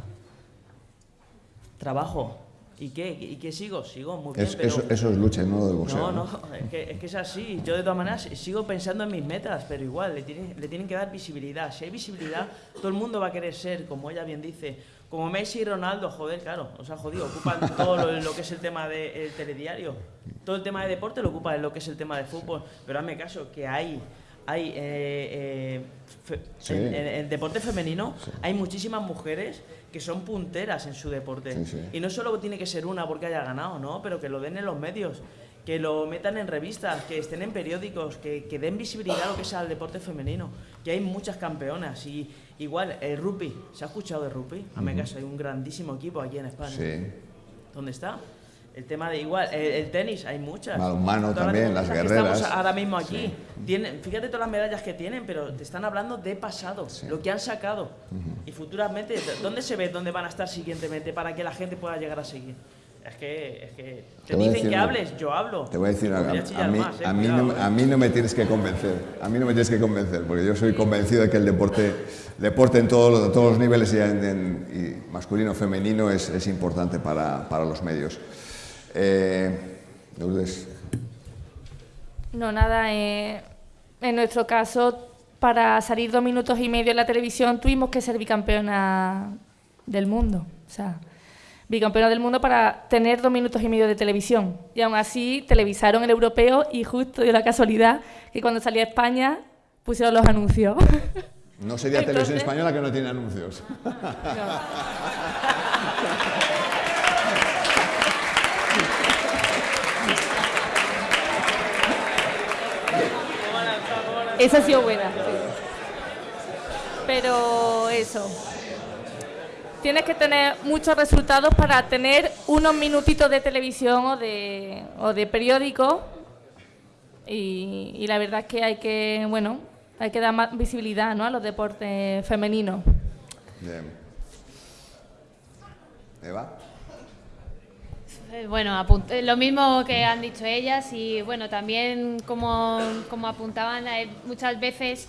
Trabajo. ¿Y qué? ¿Y qué sigo? Sigo muy bien. eso, es lucha, no del boxeo. No, no, es que, es que, es así. Yo de todas maneras sigo pensando en mis metas, pero igual, le, le tienen que dar visibilidad. Si hay visibilidad, todo el mundo va a querer ser, como ella bien dice, como Messi y Ronaldo, joder, claro, o sea, jodido, ocupan todo lo, que es el tema del telediario. Todo el tema de deporte lo ocupa lo que es el tema de fútbol. Pero hazme caso, que hay hay eh, eh, en, el deporte femenino hay muchísimas mujeres que son punteras en su deporte. y no solo tiene que ser una porque haya ganado, ¿no? Pero que lo den en los medios, que lo metan en revistas, que estén en periódicos, que, den visibilidad a lo que sea el deporte femenino. Que hay muchas campeonas. Y igual, el rugby, ¿se ha escuchado de rugby? A mí caso, hay un grandísimo equipo aquí en España. ¿Dónde está? El tema de igual, el, tenis, hay muchas. humano también, las, guerreras. estamos ahora mismo aquí. Tienen, fíjate todas las medallas que tienen, pero te están hablando de pasado, lo que han sacado. Y futuramente, ¿dónde se ve dónde van a estar siguientemente para que la gente pueda llegar a seguir? Es que, es que te, dicen que hables, yo hablo. Te voy a decir algo. A, mí, a, mí no, a, mí, no, me tienes que convencer. A mí no me tienes que convencer, porque yo soy convencido de que el deporte, deporte en todos, todos los niveles, y, y masculino, femenino, es, es importante para, para los medios. Eh, no, nada. Eh, en nuestro caso, para salir dos minutos y medio en la televisión, tuvimos que ser bicampeona del mundo. O sea, bicampeona del mundo para tener dos minutos y medio de televisión. Y aún así, televisaron el europeo y justo dio la casualidad que cuando salía a España pusieron los anuncios. No sería televisión española que no tiene anuncios. Esa ha sido buena. Pero eso. Tienes que tener muchos resultados para tener unos minutitos de televisión o de, o de periódico. Y, la verdad es que hay que, bueno, hay que dar más visibilidad ¿no? a los deportes femeninos. Bien. Eva. Eh, bueno, eh, lo mismo que han dicho ellas y bueno, también como, como apuntaban, eh, muchas veces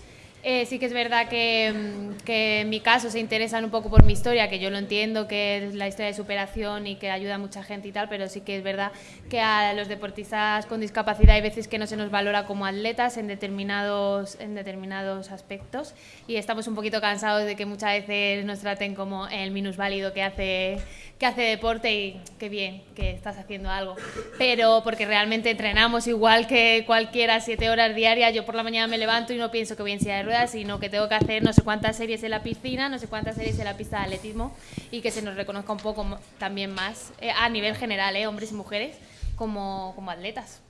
sí que es verdad que, mm, que, en mi caso se interesan un poco por mi historia, que yo lo entiendo, que es la historia de superación y que ayuda a mucha gente y tal, pero sí que es verdad que a los deportistas con discapacidad hay veces que no se nos valora como atletas en determinados, en determinados aspectos. Y estamos un poquito cansados de que muchas veces nos traten como el minusválido que hace que hace deporte y qué bien que estás haciendo algo. Pero porque realmente entrenamos igual que cualquiera, siete horas diarias. Yo por la mañana me levanto y no pienso que voy en silla de ruedas, sino que tengo que hacer no sé cuántas series en la piscina, no sé cuántas series en la pista de atletismo y que se nos reconozca un poco también más eh, a nivel general, eh, hombres y mujeres, como, como atletas.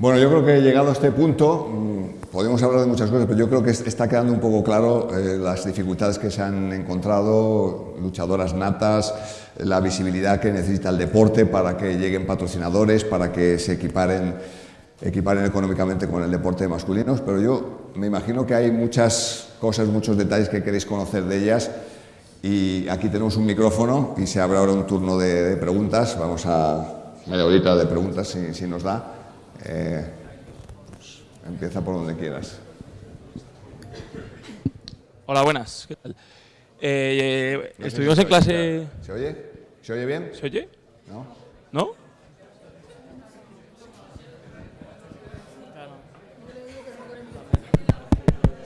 Bueno, yo creo que llegado a este punto, mm, podemos hablar de muchas cosas, pero yo creo que está quedando un poco claro eh, las dificultades que se han encontrado, luchadoras natas, la visibilidad que necesita el deporte para que lleguen patrocinadores, para que se equiparen, equiparen económicamente con el deporte masculinos, pero yo me imagino que hay muchas cosas, muchos detalles que queréis conocer de ellas y aquí tenemos un micrófono y se abre ahora un turno de, preguntas, vamos a media horita de preguntas si, si nos da. Eh, empieza por donde quieras. Hola, buenas. ¿Qué tal? Eh, estuvimos en clase... ¿Se oye? ¿Se oye bien? ¿Se oye? ¿No? ¿No?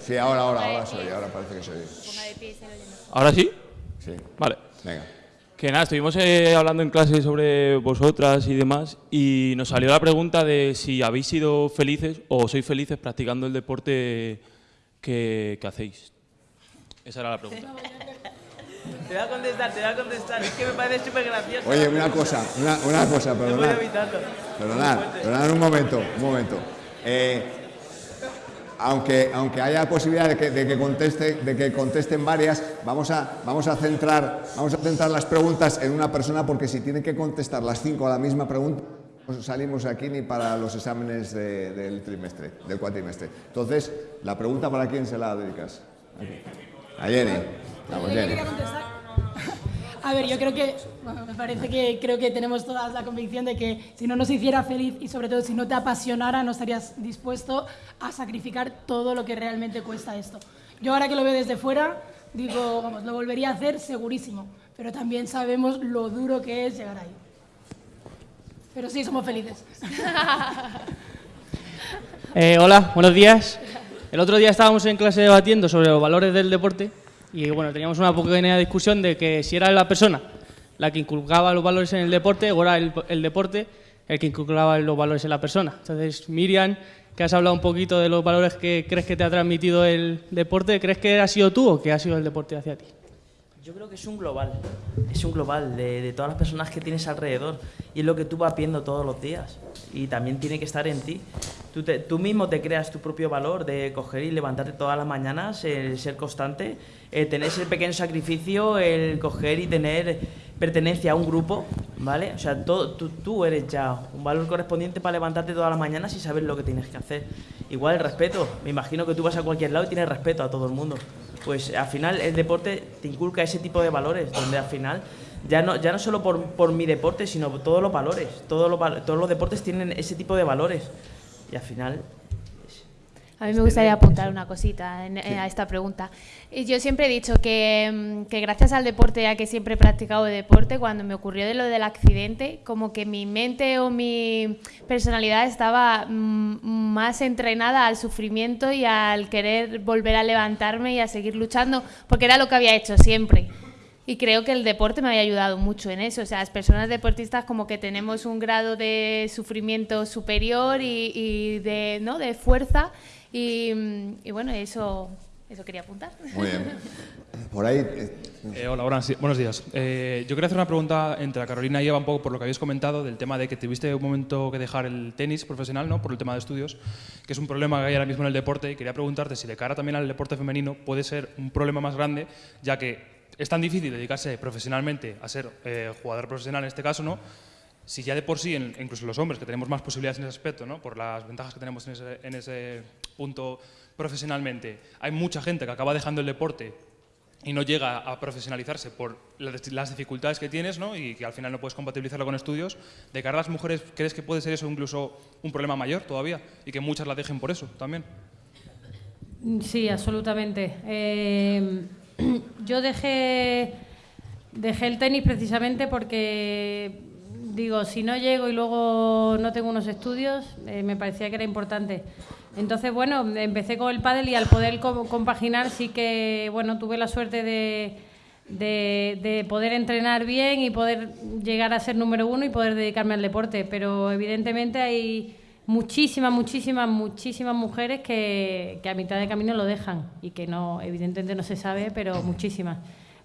Sí, ahora, ahora, ahora se oye, ahora parece que se oye. ¿Ahora sí? Sí. Vale. Venga. Que nada, estuvimos eh, hablando en clase sobre vosotras y demás y nos salió la pregunta de si habéis sido felices o sois felices practicando el deporte que, hacéis. Esa era la pregunta. Te voy a contestar, te voy a contestar. Es que me parece súper gracioso. Oye, una cosa, una, una cosa, perdonad. Perdonad, perdonad un momento, un momento. Eh, aunque, aunque haya posibilidad de que, de que, conteste, de que contesten varias, vamos a, vamos, a centrar, vamos a centrar las preguntas en una persona porque si tienen que contestar las cinco a la misma pregunta, no salimos aquí ni para los exámenes del trimestre, del cuatrimestre. Entonces, la pregunta para quién se la dedicas? A Jenny. Vamos, Jenny. A ver, yo creo que, me parece que creo que tenemos todas la convicción de que si no nos hiciera feliz y sobre todo si no te apasionara, no estarías dispuesto a sacrificar todo lo que realmente cuesta esto. Yo ahora que lo veo desde fuera, digo, vamos, lo volvería a hacer segurísimo, pero también sabemos lo duro que es llegar ahí. Pero sí, somos felices. Eh, hola, buenos días. El otro día estábamos en clase debatiendo sobre los valores del deporte y bueno, teníamos una pequeña discusión de que si era la persona la que inculcaba los valores en el deporte o era el, deporte el que inculcaba los valores en la persona. Entonces, Miriam, que has hablado un poquito de los valores que crees que te ha transmitido el deporte, ¿crees que ha sido tú o que ha sido el deporte hacia ti? Yo creo que es un global, es un global de, todas las personas que tienes alrededor y es lo que tú vas viendo todos los días y también tiene que estar en ti. Tú, tú mismo te creas tu propio valor de coger y levantarte todas las mañanas, el ser constante eh, tener ese pequeño sacrificio, el coger y tener pertenencia a un grupo, ¿vale? O sea, todo, tú, eres ya un valor correspondiente para levantarte todas las mañanas y saber lo que tienes que hacer. Igual el respeto, me imagino que tú vas a cualquier lado y tienes respeto a todo el mundo. Pues al final el deporte te inculca ese tipo de valores, donde al final ya no, ya no solo por, por mi deporte, sino por todos los valores. Todos los, todos los deportes tienen ese tipo de valores. Y al final a mí me gustaría apuntar una cosita a esta pregunta. Yo siempre he dicho que, mm, que, gracias al deporte, ya que siempre he practicado deporte, cuando me ocurrió de lo del accidente, como que mi mente o mi personalidad estaba mm, más entrenada al sufrimiento y al querer volver a levantarme y a seguir luchando, porque era lo que había hecho siempre. Y creo que el deporte me había ayudado mucho en eso. O sea, las personas deportistas como que tenemos un grado de sufrimiento superior y, y de, ¿no? de fuerza y, bueno, eso, eso quería apuntar. Muy bien. Por ahí. Eh, eh, hola, buenos, días. Eh, yo quería hacer una pregunta entre Carolina y Eva, un poco por lo que habéis comentado, del tema de que tuviste un momento que dejar el tenis profesional, ¿no? Por el tema de estudios, que es un problema que hay ahora mismo en el deporte. Y quería preguntarte si de cara también al deporte femenino puede ser un problema más grande, ya que es tan difícil dedicarse profesionalmente a ser jugador profesional en este caso, ¿no? si ya de por sí, incluso los hombres, que tenemos más posibilidades en ese aspecto, ¿no? por las ventajas que tenemos en ese, en punto profesionalmente, hay mucha gente que acaba dejando el deporte y no llega a profesionalizarse por las dificultades que tienes ¿no? y que al final no puedes compatibilizarlo con estudios, de cara a las mujeres, ¿crees que puede ser eso incluso un problema mayor todavía y que muchas la dejen por eso también? Sí, absolutamente. Eh, yo dejé, dejé el tenis precisamente porque, digo, si no llego y luego no tengo unos estudios, eh, me parecía que era importante. Entonces, bueno, empecé con el pádel y al poder compaginar sí que, bueno, tuve la suerte de, de, poder entrenar bien y poder llegar a ser número uno y poder dedicarme al deporte. Pero evidentemente hay muchísimas, muchísimas, muchísimas mujeres que, que, a mitad de camino lo dejan y que no, evidentemente no se sabe, pero muchísimas,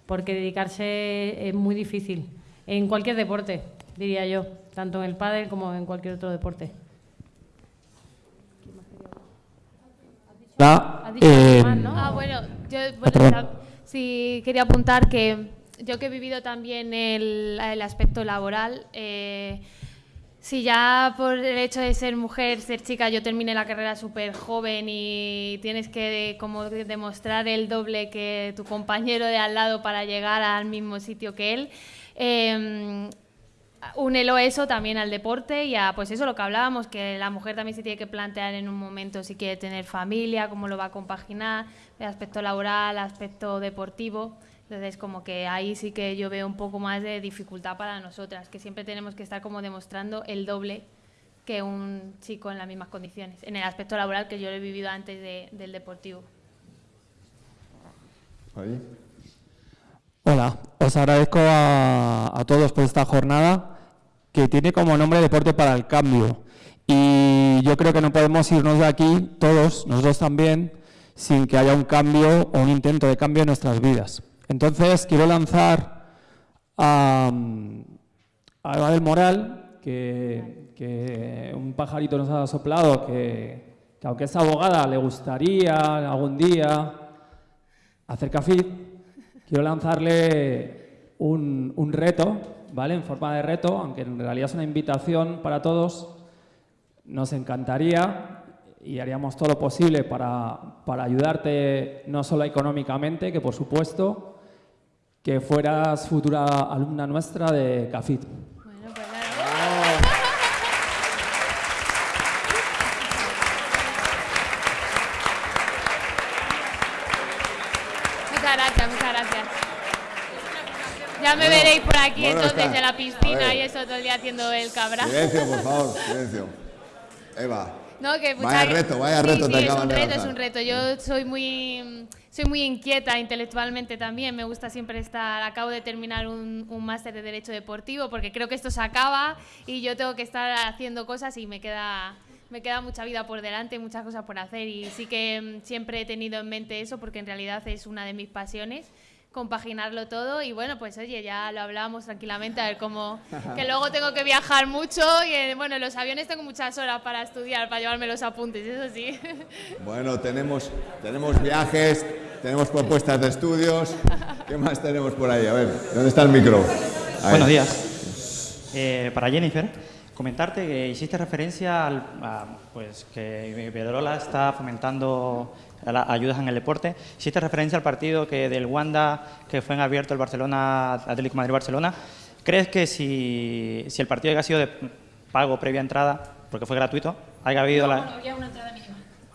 porque dedicarse es muy difícil en cualquier deporte, diría yo, tanto en el pádel como en cualquier otro deporte. Eh, ah, bueno, yo sí quería apuntar que yo que he vivido también el, el aspecto laboral, eh, si ya por el hecho de ser mujer, ser chica, yo terminé la carrera súper joven y tienes que como demostrar el doble que tu compañero de al lado para llegar al mismo sitio que él. Eh, únelo eso también al deporte y a pues eso lo que hablábamos que la mujer también se tiene que plantear en un momento si quiere tener familia cómo lo va a compaginar el aspecto laboral aspecto deportivo entonces, como que ahí sí que yo veo un poco más de dificultad para nosotras, que siempre tenemos que estar como demostrando el doble que un chico en las mismas condiciones, en el aspecto laboral que yo lo he vivido antes del deportivo. Hola, os agradezco a, a todos por esta jornada que tiene como nombre Deporte para el Cambio. Y yo creo que no podemos irnos de aquí, todos, nosotros también, sin que haya un cambio o un intento de cambio en nuestras vidas. Entonces, quiero lanzar a, Eva del Moral, que, un pajarito nos ha soplado, que, aunque es abogada, le gustaría algún día hacer café. Quiero lanzarle un, reto, ¿vale? En forma de reto, aunque en realidad es una invitación para todos. Nos encantaría y haríamos todo lo posible para ayudarte no solo económicamente, que por supuesto, que fueras futura alumna nuestra de CAFIT. Bueno, pues Muchas gracias, muchas gracias. Ya me veréis por aquí entonces en la piscina y eso todo el día haciendo el cabra. Silencio, por favor, silencio. Eva. No, que vaya reto, vaya reto te es un reto, es un reto. Yo soy muy soy muy inquieta intelectualmente también. Me gusta siempre estar. Acabo de terminar un, un máster de Derecho Deportivo porque creo que esto se acaba y yo tengo que estar haciendo cosas y me queda, me queda mucha vida por delante, muchas cosas por hacer. Y sí que mm, siempre he tenido en mente eso porque en realidad es una de mis pasiones compaginarlo todo y bueno, pues oye, ya lo hablábamos tranquilamente, a ver cómo, que luego tengo que viajar mucho y eh, bueno, en los aviones tengo muchas horas para estudiar, para llevarme los apuntes, eso sí. Bueno, tenemos, tenemos viajes, tenemos propuestas de estudios, ¿qué más tenemos por ahí? A ver, ¿dónde está el micro? Buenos días. Eh, para Jennifer, comentarte que hiciste referencia al, a, pues que Pedrola está fomentando ayudas en el deporte. Hiciste referencia al partido que del Wanda que fue en abierto el Barcelona, Atlético Madrid-Barcelona. ¿Crees que si, si, el partido haya sido de pago previa entrada, porque fue gratuito, haya habido, la,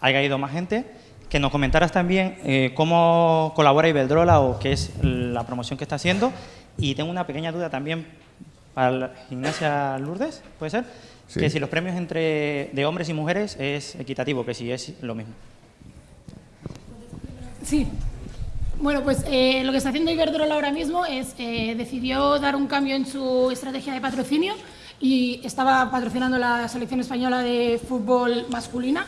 haya habido más gente? Que nos comentaras también eh, cómo colabora Ibeldrola o qué es la promoción que está haciendo. Y tengo una pequeña duda también para la gimnasia Lourdes, ¿puede ser? Que si los premios entre de hombres y mujeres es equitativo, que si es lo mismo. Sí. Bueno, pues eh, lo que está haciendo Iberdrola ahora mismo es, eh, decidió dar un cambio en su estrategia de patrocinio y estaba patrocinando la selección española de fútbol masculina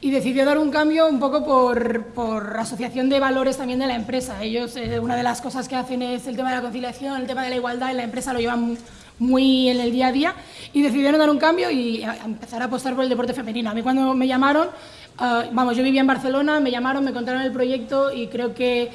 y decidió dar un cambio un poco por, por asociación de valores también de la empresa. Ellos, eh, una de las cosas que hacen es el tema de la conciliación, el tema de la igualdad y la empresa lo llevan muy en el día a día y decidieron dar un cambio y empezar a apostar por el deporte femenino. A mí cuando me llamaron Ah, vamos, yo vivía en Barcelona, me llamaron, me contaron el proyecto y creo que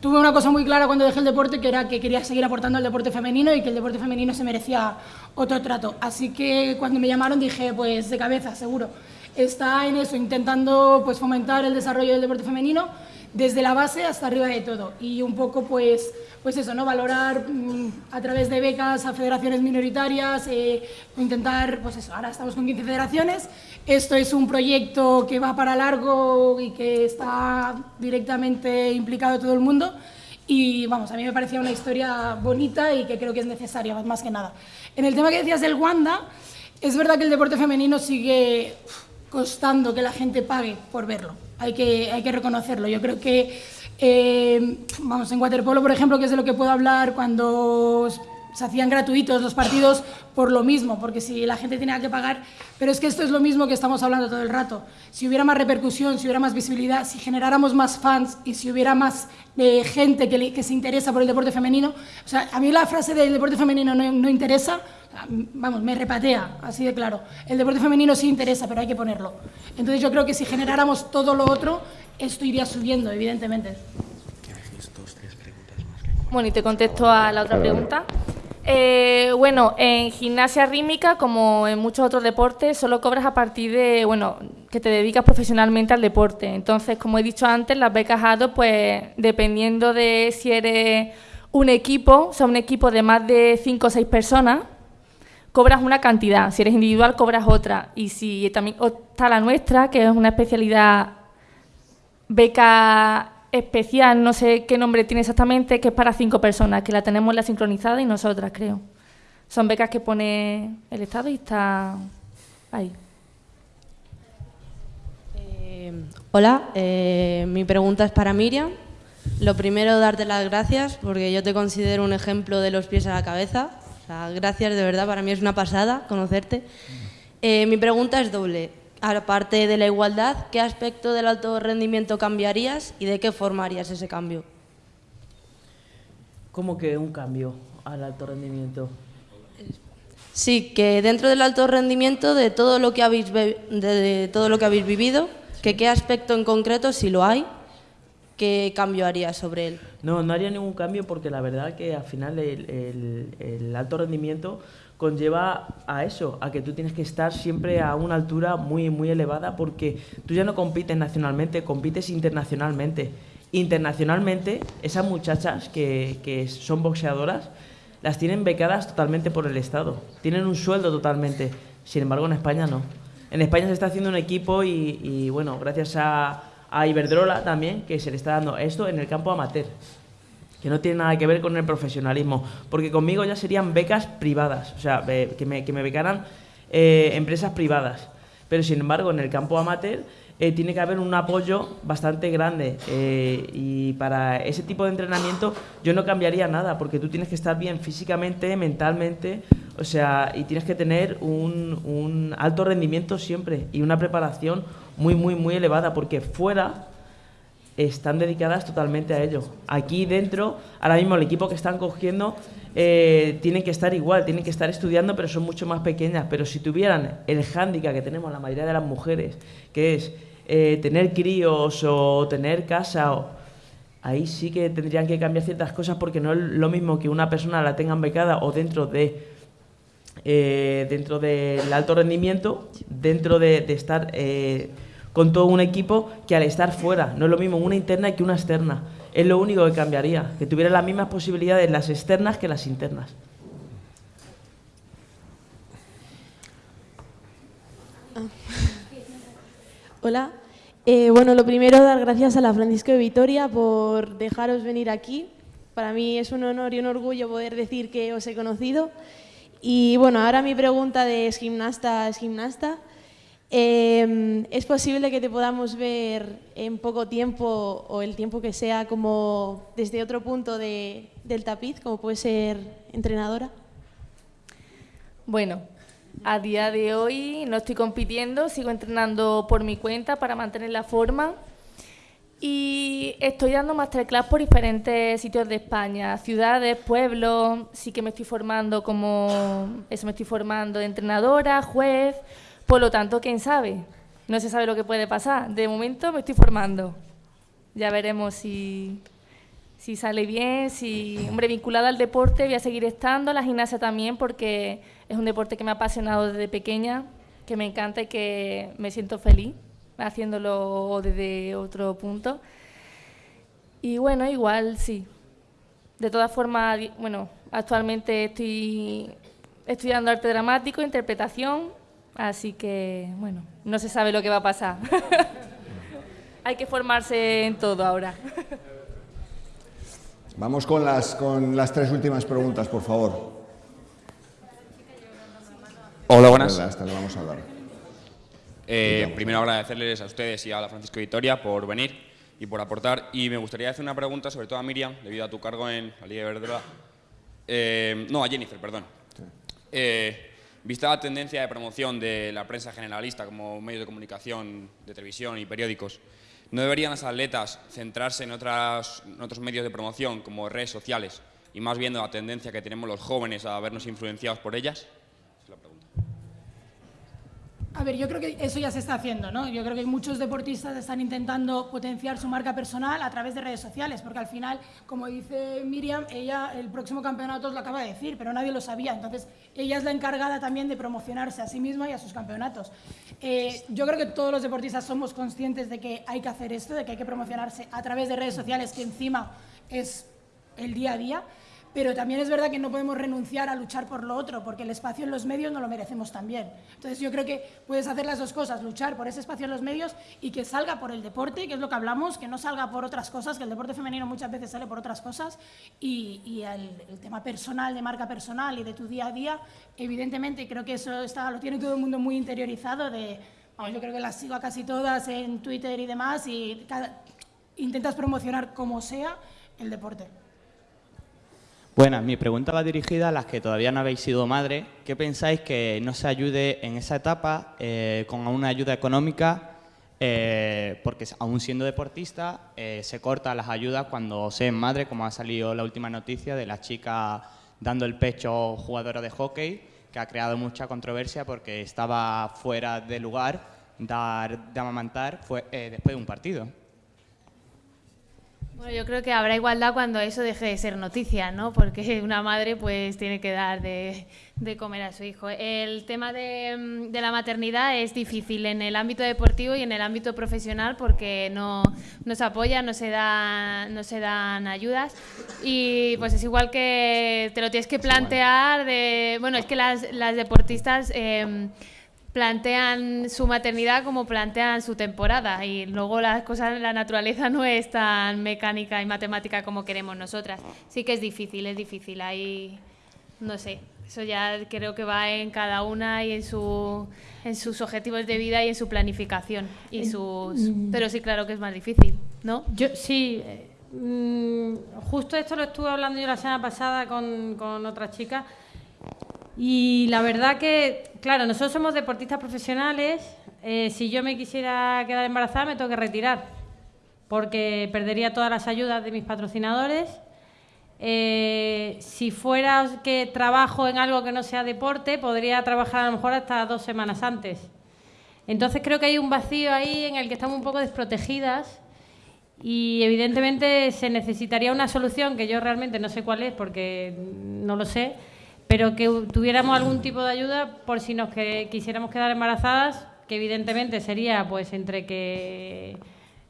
tuve una cosa muy clara cuando dejé el deporte, que era que quería seguir aportando al deporte femenino y que el deporte femenino se merecía otro trato. Así que cuando me llamaron dije, pues de cabeza, seguro. está en eso, intentando pues, fomentar el desarrollo del deporte femenino desde la base hasta arriba de todo. Y un poco, pues, pues eso, ¿no? Valorar mm, a través de becas a federaciones minoritarias, eh, intentar, pues eso, ahora estamos con 15 federaciones. Esto es un proyecto que va para largo y que está directamente implicado todo el mundo. Y vamos, a mí me parecía una historia bonita y que creo que es necesaria, más que nada. En el tema que decías del Wanda, es verdad que el deporte femenino sigue costando que la gente pague por verlo. Hay que, hay que reconocerlo. Yo creo que, eh, vamos, en waterpolo, por ejemplo, que es de lo que puedo hablar cuando se hacían gratuitos los partidos por lo mismo, porque si la gente tenía que pagar, pero es que esto es lo mismo que estamos hablando todo el rato. Si hubiera más repercusión, si hubiera más visibilidad, si generáramos más fans y si hubiera más eh, gente que, que, se interesa por el deporte femenino, o sea, a mí la frase del deporte femenino no, no interesa, vamos, me repatea, así de claro. El deporte femenino sí interesa, pero hay que ponerlo. Entonces yo creo que si generáramos todo lo otro, esto iría subiendo, evidentemente. Bueno, y te contesto a la otra pregunta. Eh, bueno, en gimnasia rítmica, como en muchos otros deportes, solo cobras a partir de, bueno, que te dedicas profesionalmente al deporte. Entonces, como he dicho antes, las becas ADO, pues dependiendo de si eres un equipo, o sea, un equipo de más de 5 o 6 personas, cobras una cantidad, si eres individual cobras otra. Y si también está la nuestra, que es una especialidad beca especial, no sé qué nombre tiene exactamente, que es para cinco personas, que la tenemos la sincronizada y nosotras, creo. Son becas que pone el Estado y está ahí. Eh, hola, eh, mi pregunta es para Miriam. Lo primero, darte las gracias, porque yo te considero un ejemplo de los pies a la cabeza gracias, de verdad, para mí es una pasada conocerte. Eh, mi pregunta es doble. Aparte de la igualdad, ¿qué aspecto del alto rendimiento cambiarías y de qué forma harías ese cambio? ¿Cómo que un cambio al alto rendimiento? Sí, que dentro del alto rendimiento, de todo lo que habéis, de todo lo que habéis vivido, que qué aspecto en concreto, si lo hay, ¿qué cambio haría sobre él? No, no haría ningún cambio porque la verdad que al final el, alto rendimiento conlleva a eso, a que tú tienes que estar siempre a una altura muy, muy elevada porque tú ya no compites nacionalmente, compites internacionalmente. Internacionalmente, esas muchachas que, que son boxeadoras, las tienen becadas totalmente por el Estado, tienen un sueldo totalmente, sin embargo en España no. En España se está haciendo un equipo y bueno, gracias a, a Iberdrola también, que se le está dando esto en el campo amateur, que no tiene nada que ver con el profesionalismo, porque conmigo ya serían becas privadas, o sea, que me, que me becaran eh, empresas privadas. Pero sin embargo, en el campo amateur eh, tiene que haber un apoyo bastante grande eh, y para ese tipo de entrenamiento yo no cambiaría nada, porque tú tienes que estar bien físicamente, mentalmente, o sea, y tienes que tener un, un alto rendimiento siempre y una preparación muy, muy, muy elevada, porque fuera están dedicadas totalmente a ello. Aquí dentro, ahora mismo el equipo que están cogiendo eh, tienen que estar igual, tienen que estar estudiando, pero son mucho más pequeñas. Pero si tuvieran el hándicap que tenemos la mayoría de las mujeres, que es eh, tener críos o tener casa, ahí sí que tendrían que cambiar ciertas cosas porque no es lo mismo que una persona la tengan becada o dentro de eh, dentro del alto rendimiento, dentro de, de estar con todo un equipo que al estar fuera. No es lo mismo una interna que una externa. Es lo único que cambiaría, que tuviera las mismas posibilidades las externas que las internas. Ah. Hola. Eh, bueno, lo primero, dar gracias a la Francisco de Vitoria por dejaros venir aquí. Para mí es un honor y un orgullo poder decir que os he conocido. Y bueno, ahora mi pregunta de es gimnasta es gimnasta. Em, ¿Es posible que te podamos ver en poco tiempo o el tiempo que sea como desde otro punto del tapiz, como puede ser entrenadora? Bueno, a día de hoy no estoy compitiendo, sigo entrenando por mi cuenta para mantener la forma y estoy dando masterclass por diferentes sitios de España, ciudades, pueblos, sí que me estoy formando como, eso me estoy formando de entrenadora, juez, por lo tanto, ¿quién sabe? No se sabe lo que puede pasar. De momento me estoy formando. Ya veremos si, sale bien, si... Hombre, vinculada al deporte voy a seguir estando, la gimnasia también, porque es un deporte que me ha apasionado desde pequeña, que me encanta y que me siento feliz haciéndolo desde otro punto. Y bueno, igual sí. De todas formas, bueno, actualmente estoy estudiando arte dramático, interpretación, así que bueno, no se sabe lo que va a pasar. Hay que formarse en todo ahora. Vamos con las, con las tres últimas preguntas, por favor. Hola, buenas. Hasta le vamos a hablar. Eh, primero agradecerles a ustedes y a la Francisco Victoria por venir y por aportar. Y me gustaría hacer una pregunta, sobre todo a Miriam, debido a tu cargo en la Liga Iberdrola. Eh, no, a Jennifer, perdón. Eh, vista la tendencia de promoción de la prensa generalista como medios de comunicación, de televisión y periódicos, ¿no deberían las atletas centrarse en, otras, en otros medios de promoción como redes sociales y más viendo la tendencia que tenemos los jóvenes a vernos influenciados por ellas? A ver, yo creo que eso ya se está haciendo, ¿no? Yo creo que muchos deportistas están intentando potenciar su marca personal a través de redes sociales, porque al final, como dice Miriam, ella el próximo campeonato os lo acaba de decir, pero nadie lo sabía. Entonces, ella es la encargada también de promocionarse a sí misma y a sus campeonatos. Eh, yo creo que todos los deportistas somos conscientes de que hay que hacer esto, de que hay que promocionarse a través de redes sociales, que encima es el día a día pero también es verdad que no podemos renunciar a luchar por lo otro, porque el espacio en los medios no lo merecemos también. Entonces yo creo que puedes hacer las dos cosas, luchar por ese espacio en los medios y que salga por el deporte, que es lo que hablamos, que no salga por otras cosas, que el deporte femenino muchas veces sale por otras cosas, y, el, tema personal, de marca personal y de tu día a día, evidentemente creo que eso está, lo tiene todo el mundo muy interiorizado de... yo creo que las sigo a casi todas en Twitter y demás y intentas promocionar como sea el deporte. Bueno, mi pregunta va dirigida a las que todavía no habéis sido madre. ¿Qué pensáis que no se ayude en esa etapa eh, con una ayuda económica? Eh, porque aún siendo deportista eh, se cortan las ayudas cuando se es madre, como ha salido la última noticia de la chica dando el pecho jugadora de hockey, que ha creado mucha controversia porque estaba fuera de lugar dar, de amamantar después de un partido. Bueno, yo creo que habrá igualdad cuando eso deje de ser noticia, ¿no? Porque una madre pues tiene que dar de, comer a su hijo. El tema de, de, la maternidad es difícil en el ámbito deportivo y en el ámbito profesional porque no, no se apoya, no se, da, no se dan ayudas y pues es igual que te lo tienes que plantear de... Bueno, es que las, las deportistas... Eh, plantean su maternidad como plantean su temporada y luego las cosas, la naturaleza no es tan mecánica y matemática como queremos nosotras. Sí que es difícil, es difícil. Ahí, no sé, eso ya creo que va en cada una y en, su, en sus objetivos de vida y en su planificación. Y sus, mm. pero sí, claro que es más difícil, ¿no? Yo sí. Eh, mm, justo esto lo estuve hablando yo la semana pasada con, con otra chica y la verdad que, claro, nosotros somos deportistas profesionales. Eh, si yo me quisiera quedar embarazada, me tengo que retirar, porque perdería todas las ayudas de mis patrocinadores. Eh, si fuera que trabajo en algo que no sea deporte, podría trabajar a lo mejor hasta dos semanas antes. Entonces creo que hay un vacío ahí en el que estamos un poco desprotegidas y evidentemente se necesitaría una solución que yo realmente no sé cuál es porque no lo sé, pero que tuviéramos algún tipo de ayuda por si nos que, quisiéramos quedar embarazadas, que evidentemente sería pues entre que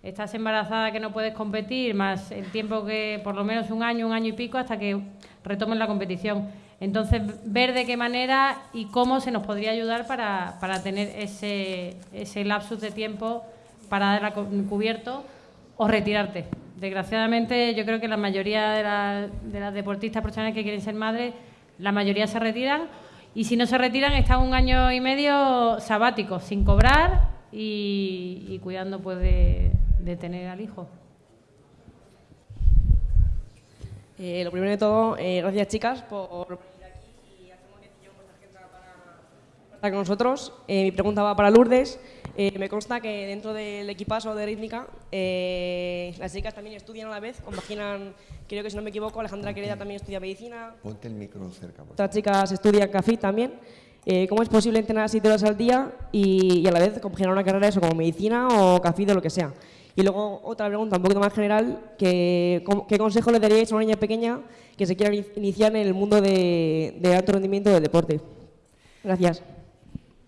estás embarazada que no puedes competir, más el tiempo que por lo menos un año, un año y pico hasta que retomen la competición. Entonces, ver de qué manera y cómo se nos podría ayudar para, para tener ese, ese lapsus de tiempo para dar cubierto o retirarte. Desgraciadamente, yo creo que la mayoría de, de las deportistas profesionales que quieren ser madres la mayoría se retiran y si no se retiran están un año y medio sabático, sin cobrar y, cuidando pues de, tener al hijo. Eh, lo primero de todo, eh, gracias chicas por venir aquí y hacemos para estar con nosotros. Eh, mi pregunta va para Lourdes. Eh, me consta que dentro del equipazo de rítmica eh, las chicas también estudian a la vez, compaginan, creo que si no me equivoco, Alejandra Quereda también estudia medicina. Ponte el micro cerca. Otras chicas estudian CAFI también. Eh, ¿Cómo es posible entrenar siete horas al día y, a la vez compaginar una carrera eso como medicina o CAFI o lo que sea? Y luego otra pregunta un poquito más general, que, ¿qué consejo le daríais a una niña pequeña que se quiera iniciar en el mundo de, de alto rendimiento del deporte? Gracias.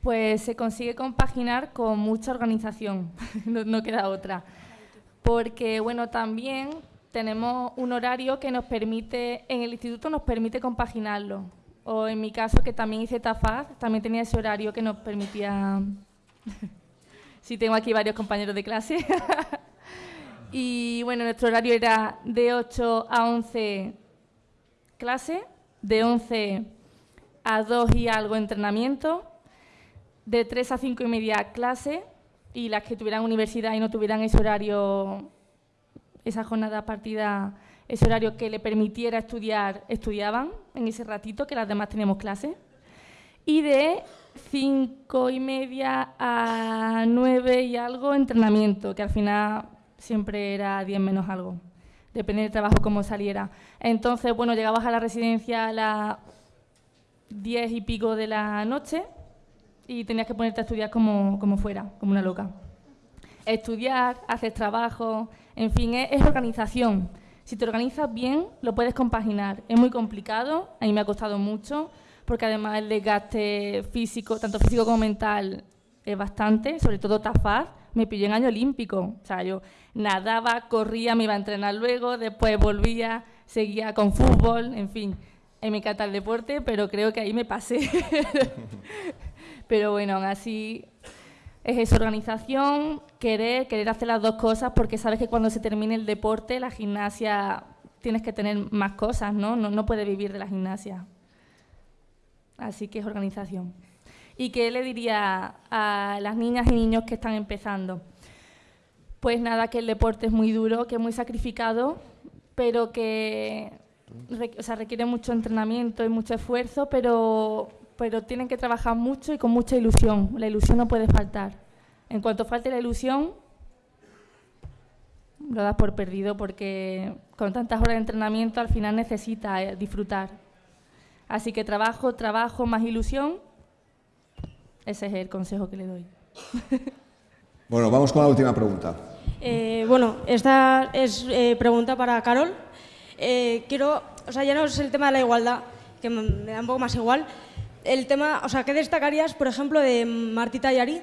Pues se consigue compaginar con mucha organización, no, queda otra. Porque, bueno, también tenemos un horario que nos permite, en el instituto nos permite compaginarlo. O en mi caso, que también hice TAFAD, también tenía ese horario que nos permitía... sí, tengo aquí varios compañeros de clase. y bueno, nuestro horario era de 8 a 11 clase, de 11 a 2 y algo entrenamiento, de 3 a 5 y media clase y las que tuvieran universidad y no tuvieran ese horario, esa jornada partida, ese horario que le permitiera estudiar, estudiaban en ese ratito que las demás teníamos clase. Y de 5 y media a 9 y algo entrenamiento, que al final siempre era 10 menos algo, depende del trabajo como saliera. Entonces, bueno, llegabas a la residencia a las 10 y pico de la noche y tenías que ponerte a estudiar como, como fuera, como una loca. Estudiar, hacer trabajo, en fin, es, organización. Si te organizas bien, lo puedes compaginar. Es muy complicado, a mí me ha costado mucho, porque además el desgaste físico, tanto físico como mental, es bastante, sobre todo TAFAD, me pilló en año olímpico. O sea, yo nadaba, corría, me iba a entrenar luego, después volvía, seguía con fútbol, en fin. Me encanta el deporte, pero creo que ahí me pasé. Pero bueno, así es esa organización, querer, querer hacer las dos cosas, porque sabes que cuando se termine el deporte, la gimnasia, tienes que tener más cosas, ¿no? No, no puedes vivir de la gimnasia. Así que es organización. ¿Y qué le diría a las niñas y niños que están empezando? Pues nada, que el deporte es muy duro, que es muy sacrificado, pero que o sea, requiere mucho entrenamiento y mucho esfuerzo, pero pero tienen que trabajar mucho y con mucha ilusión. La ilusión no puede faltar. En cuanto falte la ilusión, lo das por perdido porque con tantas horas de entrenamiento al final necesita eh, disfrutar. Así que trabajo, trabajo, más ilusión. Ese es el consejo que le doy. Bueno, vamos con la última pregunta. Eh, bueno, esta es eh, pregunta para Carol. quiero, o sea, ya no es el tema de la igualdad, que me da un poco más igual, el tema, o sea, ¿qué destacarías, por ejemplo, de Martita y Ari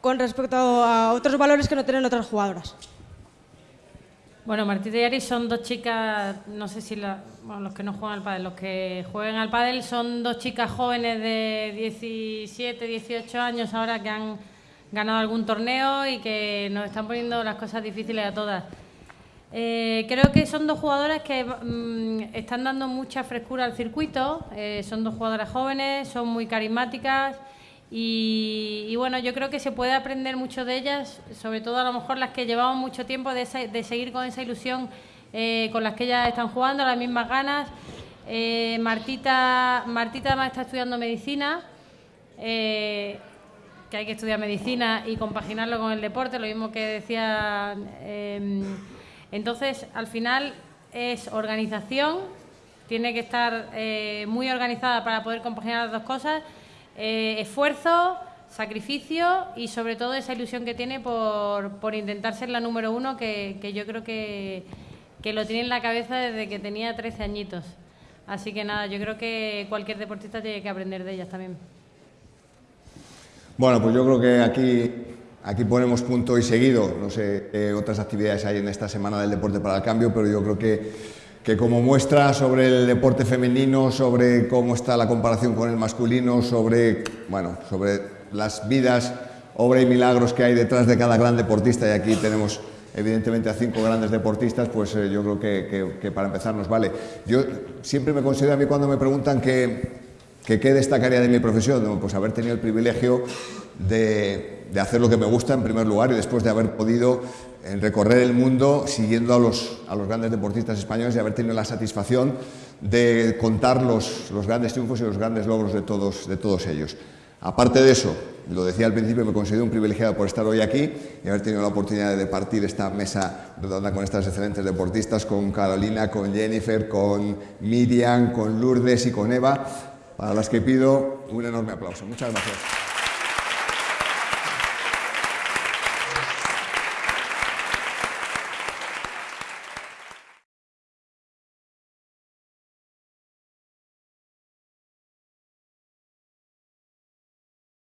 con respecto a otros valores que no tienen otras jugadoras? Bueno, Martita y Ari son dos chicas, no sé si bueno, los que no juegan al pádel, los que juegan al pádel son dos chicas jóvenes de 17, 18 años ahora que han ganado algún torneo y que nos están poniendo las cosas difíciles a todas. Eh, creo que son dos jugadoras que mm, están dando mucha frescura al circuito, eh, son dos jugadoras jóvenes, son muy carismáticas y, bueno, yo creo que se puede aprender mucho de ellas, sobre todo a lo mejor las que llevamos mucho tiempo de, seguir con esa ilusión eh, con las que ellas están jugando, las mismas ganas. Martita, Martita además está estudiando medicina, que hay que estudiar medicina y compaginarlo con el deporte, lo mismo que decía... Entonces, al final es organización, tiene que estar eh, muy organizada para poder compaginar las dos cosas, eh, esfuerzo, sacrificio y sobre todo esa ilusión que tiene por, intentar ser la número uno, que, yo creo que, que, lo tiene en la cabeza desde que tenía 13 añitos. Así que nada, yo creo que cualquier deportista tiene que aprender de ellas también. Bueno, pues yo creo que aquí Aquí ponemos punto y seguido, no sé qué otras actividades hay en esta Semana del Deporte para el Cambio, pero yo creo que, que como muestra sobre el deporte femenino, sobre cómo está la comparación con el masculino, sobre, bueno, sobre las vidas, obra y milagros que hay detrás de cada gran deportista, y aquí tenemos evidentemente a cinco grandes deportistas, pues eh, yo creo que, que, para empezar nos vale. Yo siempre me considero a mí cuando me preguntan qué destacaría de mi profesión, pues haber tenido el privilegio de, hacer lo que me gusta en primer lugar y después de haber podido eh, recorrer el mundo siguiendo a los, a los grandes deportistas españoles y haber tenido la satisfacción de contar los, los grandes triunfos y los grandes logros de todos, de todos ellos. Aparte de eso, lo decía al principio, me considero un privilegiado por estar hoy aquí y haber tenido la oportunidad de partir esta mesa redonda con estas excelentes deportistas, con Carolina, con Jennifer, con Miriam, con Lourdes y con Eva, para las que pido un enorme aplauso. Muchas gracias.